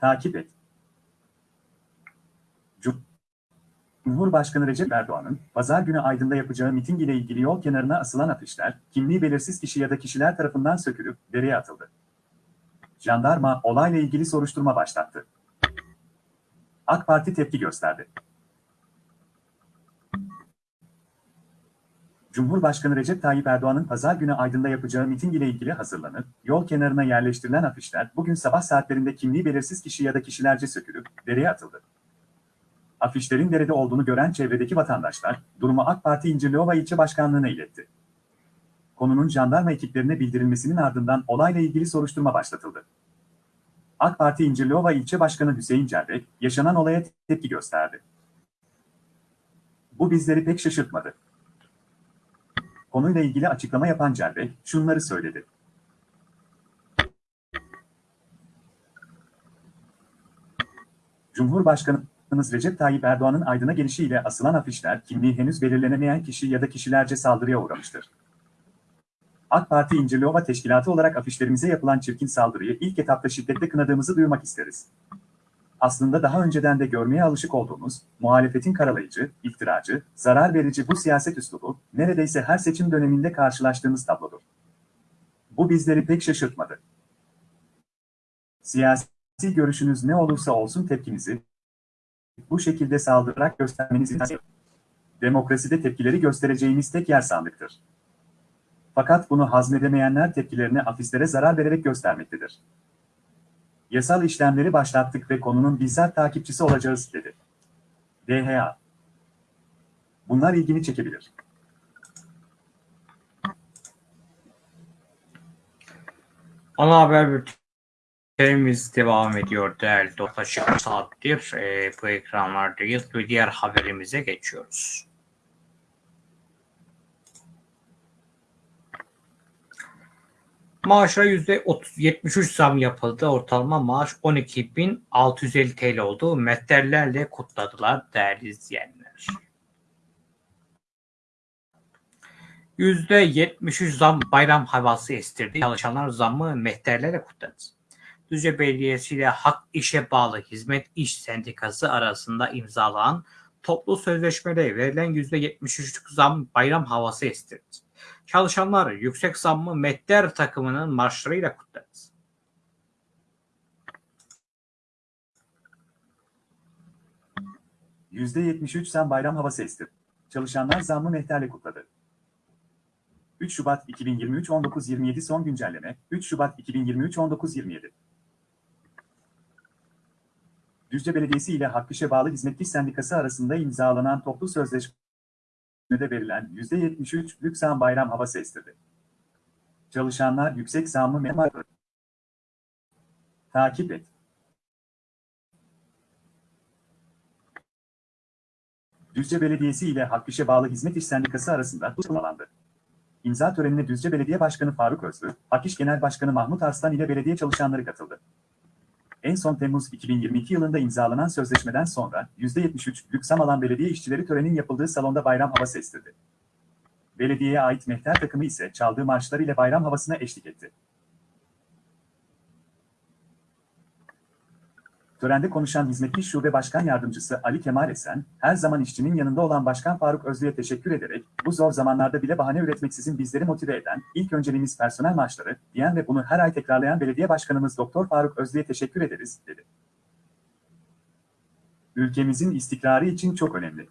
Takip et. Cumhurbaşkanı Recep Erdoğan'ın pazar günü Aydın'da yapacağı miting ile ilgili yol kenarına asılan afişler, kimliği belirsiz kişi ya da kişiler tarafından sökülüp dereye atıldı. Jandarma olayla ilgili soruşturma başlattı. AK Parti tepki gösterdi. Cumhurbaşkanı Recep Tayyip Erdoğan'ın pazar günü Aydın'da yapacağı miting ile ilgili hazırlanıp, yol kenarına yerleştirilen afişler bugün sabah saatlerinde kimliği belirsiz kişi ya da kişilerce sökülüp dereye atıldı. Afişlerin derede olduğunu gören çevredeki vatandaşlar, durumu AK Parti İncirliova ilçe başkanlığına iletti. Konunun jandarma ekiplerine bildirilmesinin ardından olayla ilgili soruşturma başlatıldı. AK Parti İncirliova ilçe başkanı Hüseyin Cerbek, yaşanan olaya tepki gösterdi. Bu bizleri pek şaşırtmadı. Konuyla ilgili açıklama yapan Cerbek, şunları söyledi. Cumhurbaşkanı Başkanımız Recep Tayyip Erdoğan'ın Aydın'a gelişiyle asılan afişler kimliği henüz belirlenemeyen kişi ya da kişilerce saldırıya uğramıştır. AK Parti İncirliova Teşkilatı olarak afişlerimize yapılan çirkin saldırıyı ilk etapta şiddetle kınadığımızı duyurmak isteriz. Aslında daha önceden de görmeye alışık olduğumuz, muhalefetin karalayıcı, iftiracı, zarar verici bu siyaset üslubu, neredeyse her seçim döneminde karşılaştığımız tablodur. Bu bizleri pek şaşırtmadı. Siyasi görüşünüz ne olursa olsun tepkinizi, bu şekilde saldırarak göstermeniz Demokraside tepkileri göstereceğimiz tek yer sandıktır. Fakat bunu hazmedemeyenler tepkilerini afislere zarar vererek göstermektedir. Yasal işlemleri başlattık ve konunun bizzat takipçisi olacağız, dedi. DHA. Bunlar ilgini çekebilir. Ana haber bültenimiz devam ediyor değerli dostlar. Saattir e, bu ekranlardayız ve diğer haberimize geçiyoruz. Maaşlara %73 zam yapıldı. Ortalama maaş 12.650 TL oldu. Metterlerle kutladılar değerli izleyenler. %73 zam bayram havası estirdi. Çalışanlar zammı mehterlerle kutladı. Düzce Belediyesi ile Hak İşe Bağlı Hizmet İş Sendikası arasında imzalanan toplu sözleşmede verilen %73'lük zam bayram havası estirdi. Çalışanlar yüksek zammı Mehter takımının marşlarıyla kutladı. %73 zam bayram havası esti. Çalışanlar zammı mehterle kutladı. 3 Şubat 2023 19.27 son güncelleme 3 Şubat 2023 19.27 Düzce Belediyesi ile Hakkış'a bağlı Hizmetli Sendikası arasında imzalanan toplu sözleşmede verilen %73'lük zam bayram havası estirdi. Çalışanlar yüksek zammı memur Takip et. Düzce Belediyesi ile Hakkış'a bağlı Hizmet İş Sendikası arasında bu sağlandı. İmza törenine Düzce Belediye Başkanı Faruk Özlü, Hakiş Genel Başkanı Mahmut Arslan ile belediye çalışanları katıldı. En son Temmuz 2022 yılında imzalanan sözleşmeden sonra %73'lük zam alan belediye işçileri törenin yapıldığı salonda bayram havası estirdi. Belediyeye ait mehter takımı ise çaldığı marşlar ile bayram havasına eşlik etti. Törende konuşan Hizmetli Şube Başkan Yardımcısı Ali Kemal Esen, her zaman işçinin yanında olan Başkan Faruk Özlü'ye teşekkür ederek, bu zor zamanlarda bile bahane üretmeksizin bizleri motive eden, ilk önceliğimiz personel maaşları, diyen ve bunu her ay tekrarlayan Belediye Başkanımız Doktor Faruk Özlü'ye teşekkür ederiz, dedi. Ülkemizin istikrarı için çok önemli.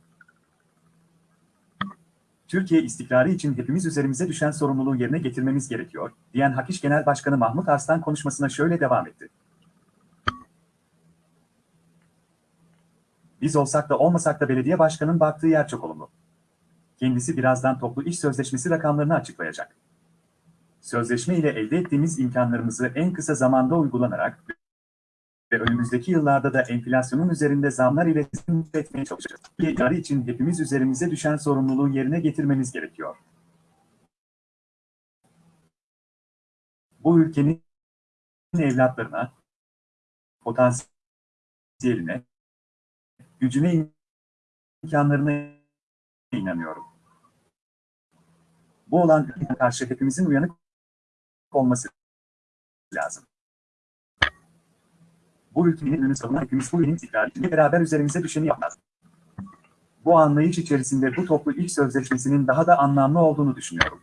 Türkiye istikrarı için hepimiz üzerimize düşen sorumluluğu yerine getirmemiz gerekiyor, diyen Hakiş Genel Başkanı Mahmut Arslan konuşmasına şöyle devam etti. Biz olsak da olmasak da belediye başkanının baktığı yer çok olumlu. Kendisi birazdan toplu iş sözleşmesi rakamlarını açıklayacak. Sözleşme ile elde ettiğimiz imkanlarımızı en kısa zamanda uygulanarak ve önümüzdeki yıllarda da enflasyonun üzerinde zamlar ile etmeye çalışacağız. Yarı için hepimiz üzerimize düşen sorumluluğu yerine getirmemiz gerekiyor. Bu ülkenin evlatlarına, potansiyeline, gücüne imkanlarına inanıyorum. Bu olan karşı hepimizin uyanık olması lazım. Bu ülkenin önünü savunan hepimiz bu ülkenin istikrarıyla beraber üzerimize düşeni yapmaz. Bu anlayış içerisinde bu toplu iş sözleşmesinin daha da anlamlı olduğunu düşünüyorum.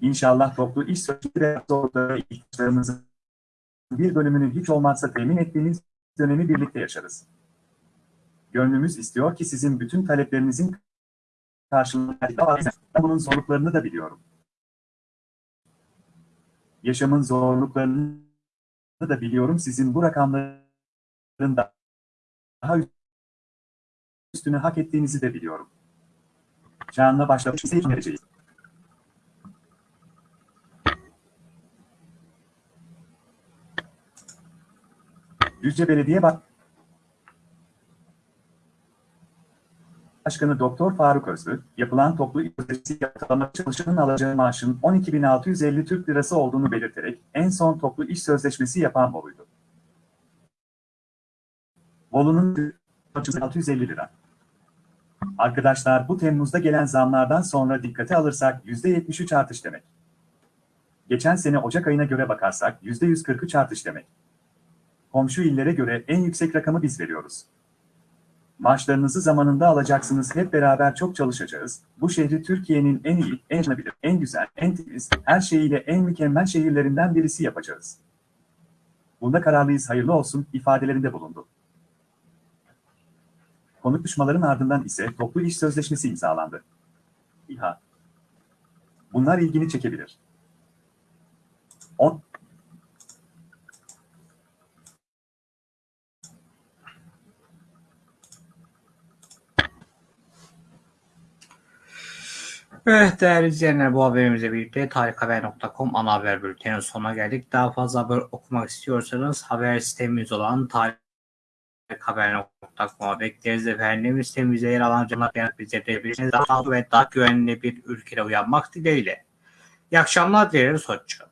İnşallah toplu iş ve zorda ihtiyaçlarımızın bir bölümünü hiç olmazsa temin ettiğimiz dönemi birlikte yaşarız. Gönlümüz istiyor ki sizin bütün taleplerinizin karşılığında bunun zorluklarını da biliyorum. Yaşamın zorluklarını da biliyorum. Sizin bu rakamların da daha üstünü hak ettiğinizi de biliyorum. Canla başlamış vereceğiz. Düzce Belediye Başkanı Doktor Faruk Özlü, yapılan toplu sözleşmesi yapılamak çalışanın alacağı maaşın 12.650 Türk Lirası olduğunu belirterek en son toplu iş sözleşmesi yapan Bolu'ydu. Bolu'nun 650 lira. Arkadaşlar bu Temmuz'da gelen zamlardan sonra dikkate alırsak %73 artış demek. Geçen sene Ocak ayına göre bakarsak %143 artış demek. Komşu illere göre en yüksek rakamı biz veriyoruz. Maaşlarınızı zamanında alacaksınız. Hep beraber çok çalışacağız. Bu şehri Türkiye'nin en iyi, en canabilir, en güzel, en temiz, her şeyiyle en mükemmel şehirlerinden birisi yapacağız. Bunda kararlıyız hayırlı olsun ifadelerinde bulundu. Konuşmaların ardından ise toplu iş sözleşmesi imzalandı. İHA. Bunlar ilgini çekebilir. 10. Evet değerli izleyenler bu haberimizle birlikte tarikhaber.com ana haber bülteninin sonuna geldik. Daha fazla haber okumak istiyorsanız haber sitemiz olan tarikhaber.com'a bekleriz efendim. Sitemizde yer alan canlı yanıt bize de Daha sağlıklı ve daha güvenli bir ülkede uyanmak dileğiyle. İyi akşamlar dileriz. Hoşçakalın.